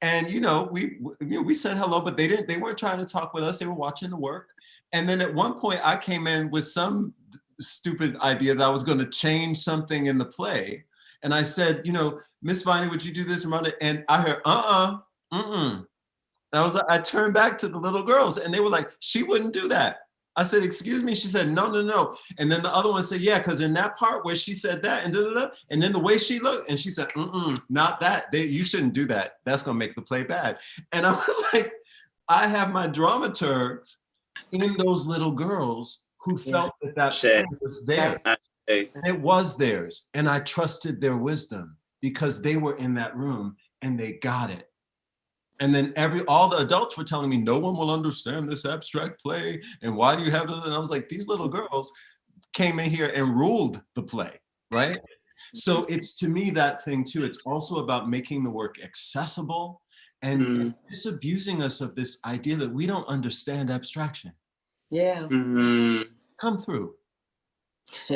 S4: And you know, we you know, we said hello, but they didn't. They weren't trying to talk with us. They were watching the work. And then at one point, I came in with some stupid idea that I was going to change something in the play. And I said, you know, Miss Vinie, would you do this? And I heard, uh-uh, mm-mm. I was I turned back to the little girls and they were like, she wouldn't do that. I said, excuse me. She said, no, no, no. And then the other one said, yeah, because in that part where she said that and da, da, da, and then the way she looked and she said, mm-mm, not that. They, you shouldn't do that. That's going to make the play bad. And I was like, I have my dramaturgs in those little girls who felt that that
S11: Shit.
S4: was theirs. And it was theirs. And I trusted their wisdom because they were in that room and they got it. And then every all the adults were telling me, no one will understand this abstract play. And why do you have it? And I was like, these little girls came in here and ruled the play, right? So it's to me that thing too. It's also about making the work accessible and
S11: Mm.
S4: disabusing us of this idea that we don't understand abstraction.
S9: Yeah.
S11: Mhm.
S4: Come through.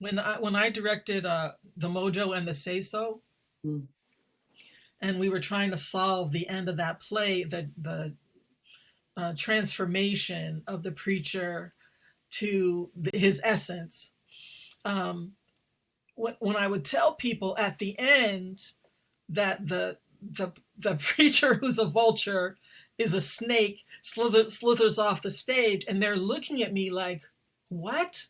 S10: when I when I directed uh, the Mojo and the Sayso,
S9: Hmm.
S10: And we were trying to solve the end of that play, the the uh, transformation of the preacher to the, his essence. Um, when, when I would tell people at the end that the the the preacher who's a vulture is a snake slither, slithers off the stage, and they're looking at me like, "What?"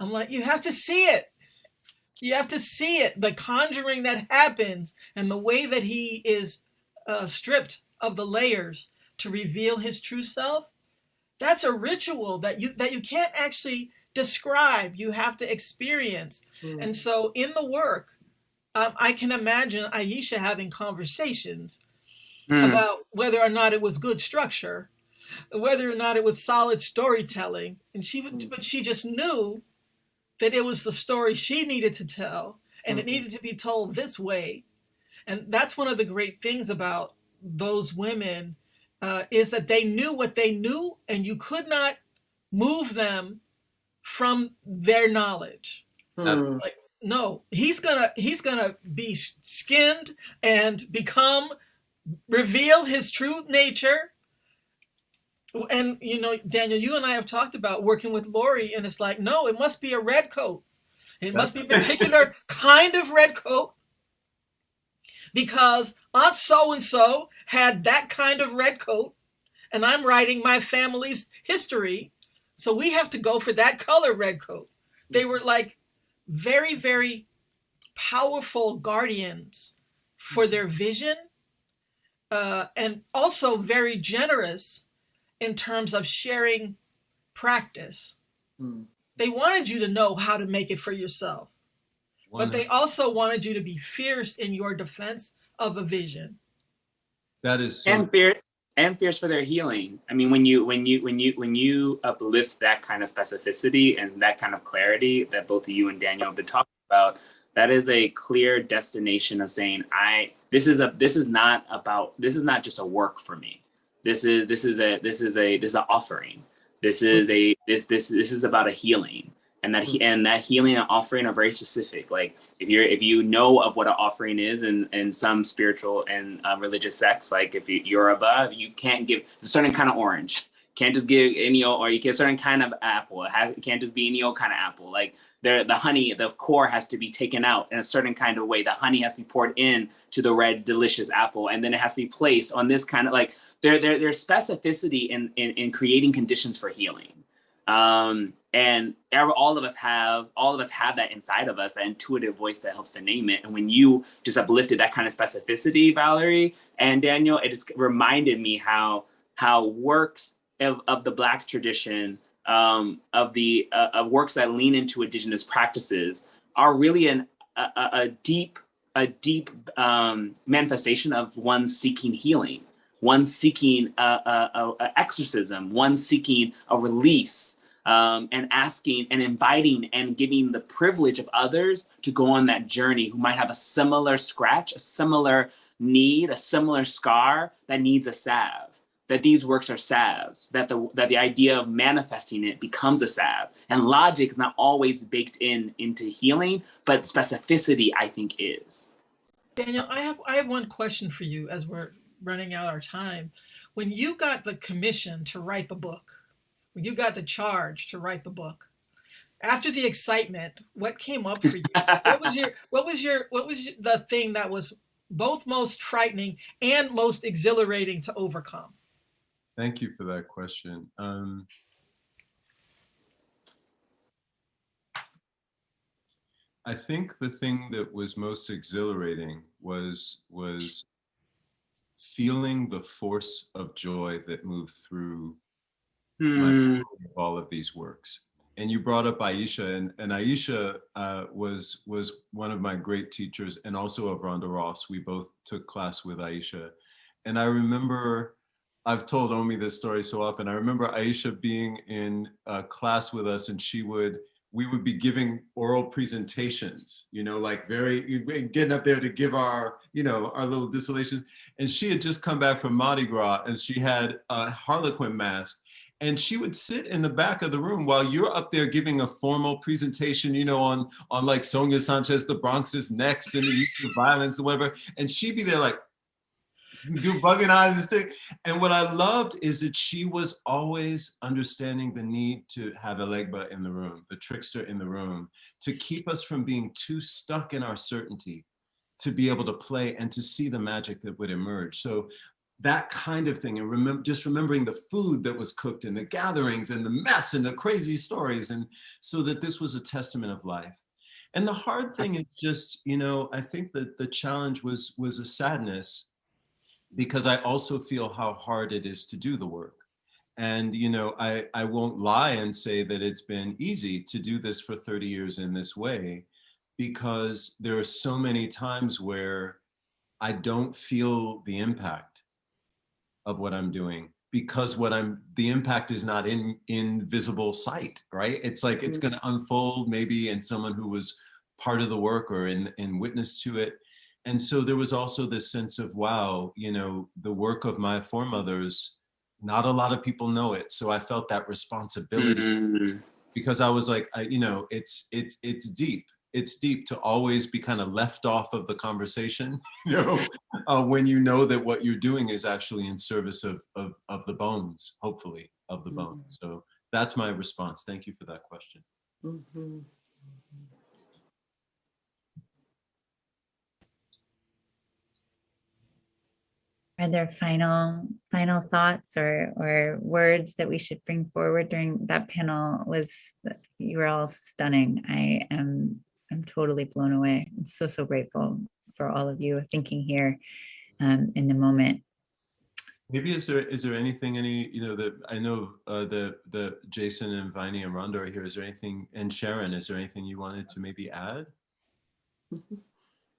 S10: I'm like, you have to see it. You have to see it. The conjuring that happens and the way that he is uh, stripped of the layers to reveal his true self. That's a ritual that you that you can't actually describe. You have to experience. And so in the work, um, I can imagine Aishah having conversations
S11: Hmm.
S10: about whether or not it was good structure, whether or not it was solid storytelling, and she would, but she just knew that it was the story she needed to tell, and it needed to be told this way, and that's one of the great things about those women uh, is that they knew what they knew, and you could not move them from their knowledge.
S9: Hmm.
S10: Like no, he's gonna he's gonna be skinned and become reveal his true nature. And you know, Daniel, you and I have talked about working with Laurie, and it's like, no, it must be a red coat. It must be a particular kind of red coat because Aunt so and so had that kind of red coat, and I'm writing my family's history. So we have to go for that color red coat. They were like very, very powerful guardians for their vision uh, and also very generous in terms of sharing practice.
S11: Mm.
S10: They wanted you to know how to make it for yourself, but they also wanted you to be fierce in your defense of a vision.
S4: That is so
S11: and fierce and fierce for their healing. I mean, when you when you when you when you uplift that kind of specificity and that kind of clarity that both of you and Daniel have been talking about, that is a clear destination of saying, I this is a this is not about this is not just a work for me. This is this is a this is a this is an offering. This is a this this this is about a healing. And that he, and that healing and offering are very specific. Like if you're if you know of what an offering is in, in some spiritual and uh, religious sects, like if you, you're above, you can't give a certain kind of orange. Can't just give any old, or you get a certain kind of apple. It, has, it can't just be any old kind of apple. Like there, the honey, the core has to be taken out in a certain kind of way. The honey has to be poured in to the red, delicious apple, and then it has to be placed on this kind of like there, there there's specificity in, in in creating conditions for healing. Um, and all of us have all of us have that inside of us that intuitive voice that helps to name it and when you just uplifted that kind of specificity valerie and daniel it just reminded me how how works of, of the black tradition um, of the uh, of works that lean into indigenous practices are really an a, a deep a deep um, manifestation of one seeking healing one seeking a, a- a exorcism one seeking a release um, and asking and inviting and giving the privilege of others to go on that journey who might have a similar scratch, a similar need, a similar scar that needs a salve. That these works are salves, that the that the idea of manifesting it becomes a salve. And logic is not always baked in into healing, but specificity I think is.
S10: Daniel, I have I have one question for you as we're running out our time. When you got the commission to write the book, when you got the charge to write the book, after the excitement, what came up for you? what was your what was your what was the thing that was both most frightening and most exhilarating to overcome?
S4: Thank you for that question. Um, I think the thing that was most exhilarating was was feeling the force of joy that moved through my
S11: Hmm.
S4: all of these works. And you brought up Aishah, and, and Aishah uh, was was one of my great teachers, and also of Rhonda Ross. We both took class with Aishah, and I remember I've told Omi this story so often. I remember Aishah being in class with us, and she would we would be giving oral presentations, you know, like very getting up there to give our, you know, our little distillations. And she had just come back from Mardi Gras, and she had a Harlequin mask, and she would sit in the back of the room while you're up there giving a formal presentation, you know, on on like Sonia Sanchez, the Bronx is next, and the of violence or whatever, and she'd be there like do bugging eyes and stick. And what I loved is that she was always understanding the need to have Elegba in the room, the trickster in the room, to keep us from being too stuck in our certainty, to be able to play and to see the magic that would emerge. So that kind of thing and remember just remembering the food that was cooked and the gatherings and the mess and the crazy stories and so that this was a testament of life and the hard thing is just you know i think that the challenge was was a sadness because i also feel how hard it is to do the work and you know i i won't lie and say that it's been easy to do this for 30 years in this way because there are so many times where i don't feel the impact of what I'm doing because what I'm the impact is not in in visible sight, right? It's like it's mm-hmm. going to unfold maybe in someone who was part of the work or in in witness to it. And so there was also this sense of wow, you know, the work of my foremothers, not a lot of people know it. So I felt that responsibility
S11: Mm.
S4: because I was like, I, you know, it's it's it's deep it's deep to always be kind of left off of the conversation, you know, uh, when you know that what you're doing is actually in service of, of, of the bones, hopefully, of the bones. So that's my response. Thank you for that question.
S9: Mhm.
S2: Are there final final thoughts or or words that we should bring forward during that panel? Was you were all stunning. I am I'm totally blown away. I'm so so grateful for all of you thinking here um, in the moment.
S4: Maybe is there is there anything any you know that I know uh, the the Jason and Vinie and Rhonda are here. Is there anything and Sharon? Is there anything you wanted to maybe add?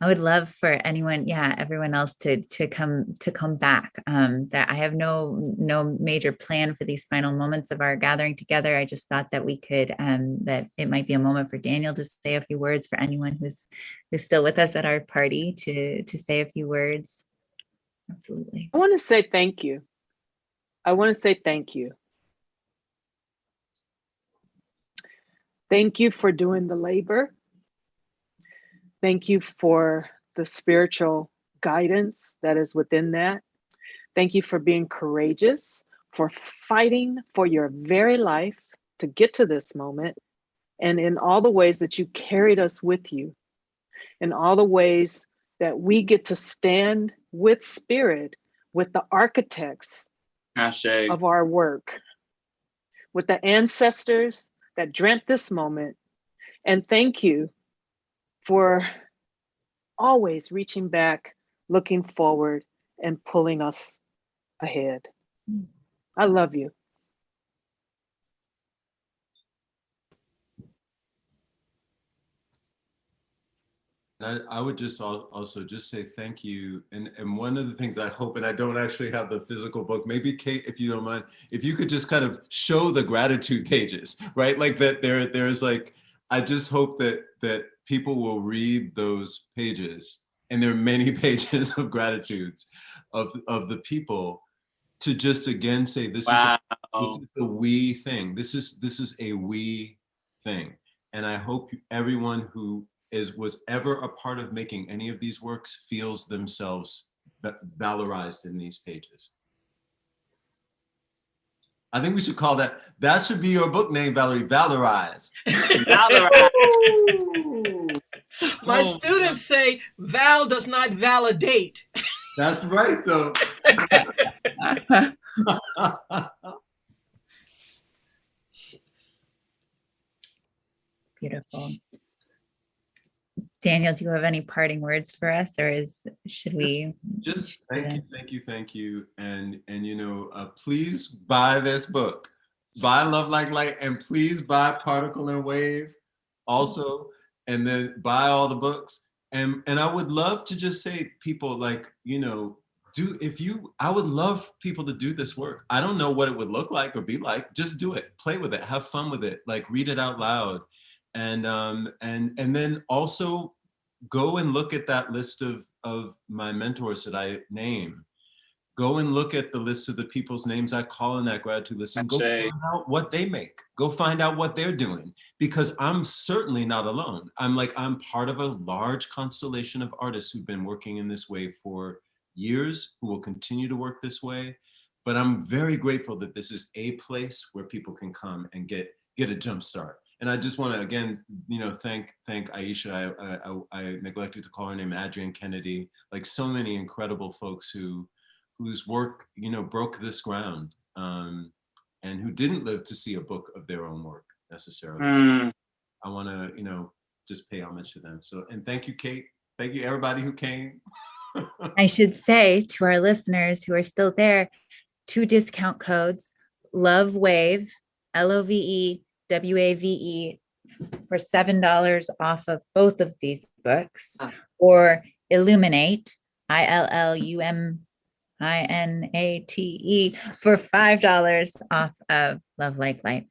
S2: I would love for anyone, yeah, everyone else to to come to come back. Um, that I have no no major plan for these final moments of our gathering together. I just thought that we could um, that it might be a moment for Daniel to say a few words for anyone who's who's still with us at our party to to say a few words. Absolutely.
S3: I want to say thank you. I want to say thank you. Thank you for doing the labor. Thank you for the spiritual guidance that is within that. Thank you for being courageous, for fighting for your very life to get to this moment, and in all the ways that you carried us with you, in all the ways that we get to stand with spirit, with the architects
S11: Hashtag.
S3: of our work, with the ancestors that dreamt this moment. And thank you for always reaching back, looking forward, and pulling us ahead. I love you.
S4: I, would just also just say thank you. And, and one of the things I hope, and I don't actually have the physical book, maybe Kate, if you don't mind, if you could just kind of show the gratitude pages, right? Like that there, there's like, I just hope that, that people will read those pages and there are many pages of gratitudes of, of the people to just again say, this is, a- this is a we thing. This is, this is a we thing. And I hope everyone who is, was ever a part of making any of these works feels themselves valorized in these pages. I think we should call that, that should be your book name, Valerie, Valorized.
S11: Valorized.
S10: My
S4: Oh,
S10: students say Val does not validate.
S4: That's right, though.
S2: It's beautiful. Daniel, do you have any parting words for us or is, should we?
S4: Just thank you, thank you, thank you. And, and you know, uh, please buy this book. Buy Love Like Light and please buy Particle and Wave also. And then buy all the books. And, and I would love to just say people like, you know, do if you, I would love people to do this work. I don't know what it would look like or be like. Just do it, play with it, have fun with it, like read it out loud. And, um, and, and then also go and look at that list of, of my mentors that I name. Go and look at the list of the people's names I call in that gratitude list and go find out what they make. Go find out what they're doing because I'm certainly not alone. I'm like, I'm part of a large constellation of artists who've been working in this way for years, who will continue to work this way. But I'm very grateful that this is a place where people can come and get, get a jump start. And I just want to again, you know, thank thank Aishah. I, I, I neglected to call her name, Adrienne Kennedy. Like so many incredible folks who whose work you know broke this ground um, and who didn't live to see a book of their own work necessarily. So
S11: Mm.
S4: I want to you know just pay homage to them. So and thank you, Kate. Thank you everybody who came.
S2: I should say to our listeners who are still there, two discount codes, Love Wave, L O V E W A V E for $7 off of both of these books
S9: Ah.
S2: or Illuminate, I L L U M I N A T E for $5 off of Love Like Light.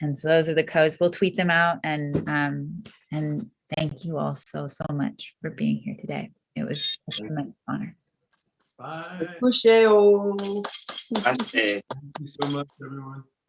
S2: And so those are the codes. We'll tweet them out and um and thank you all so so much for being here today. It was a tremendous honor.
S4: Bye.
S9: Couche-o.
S4: Thank you so much, everyone.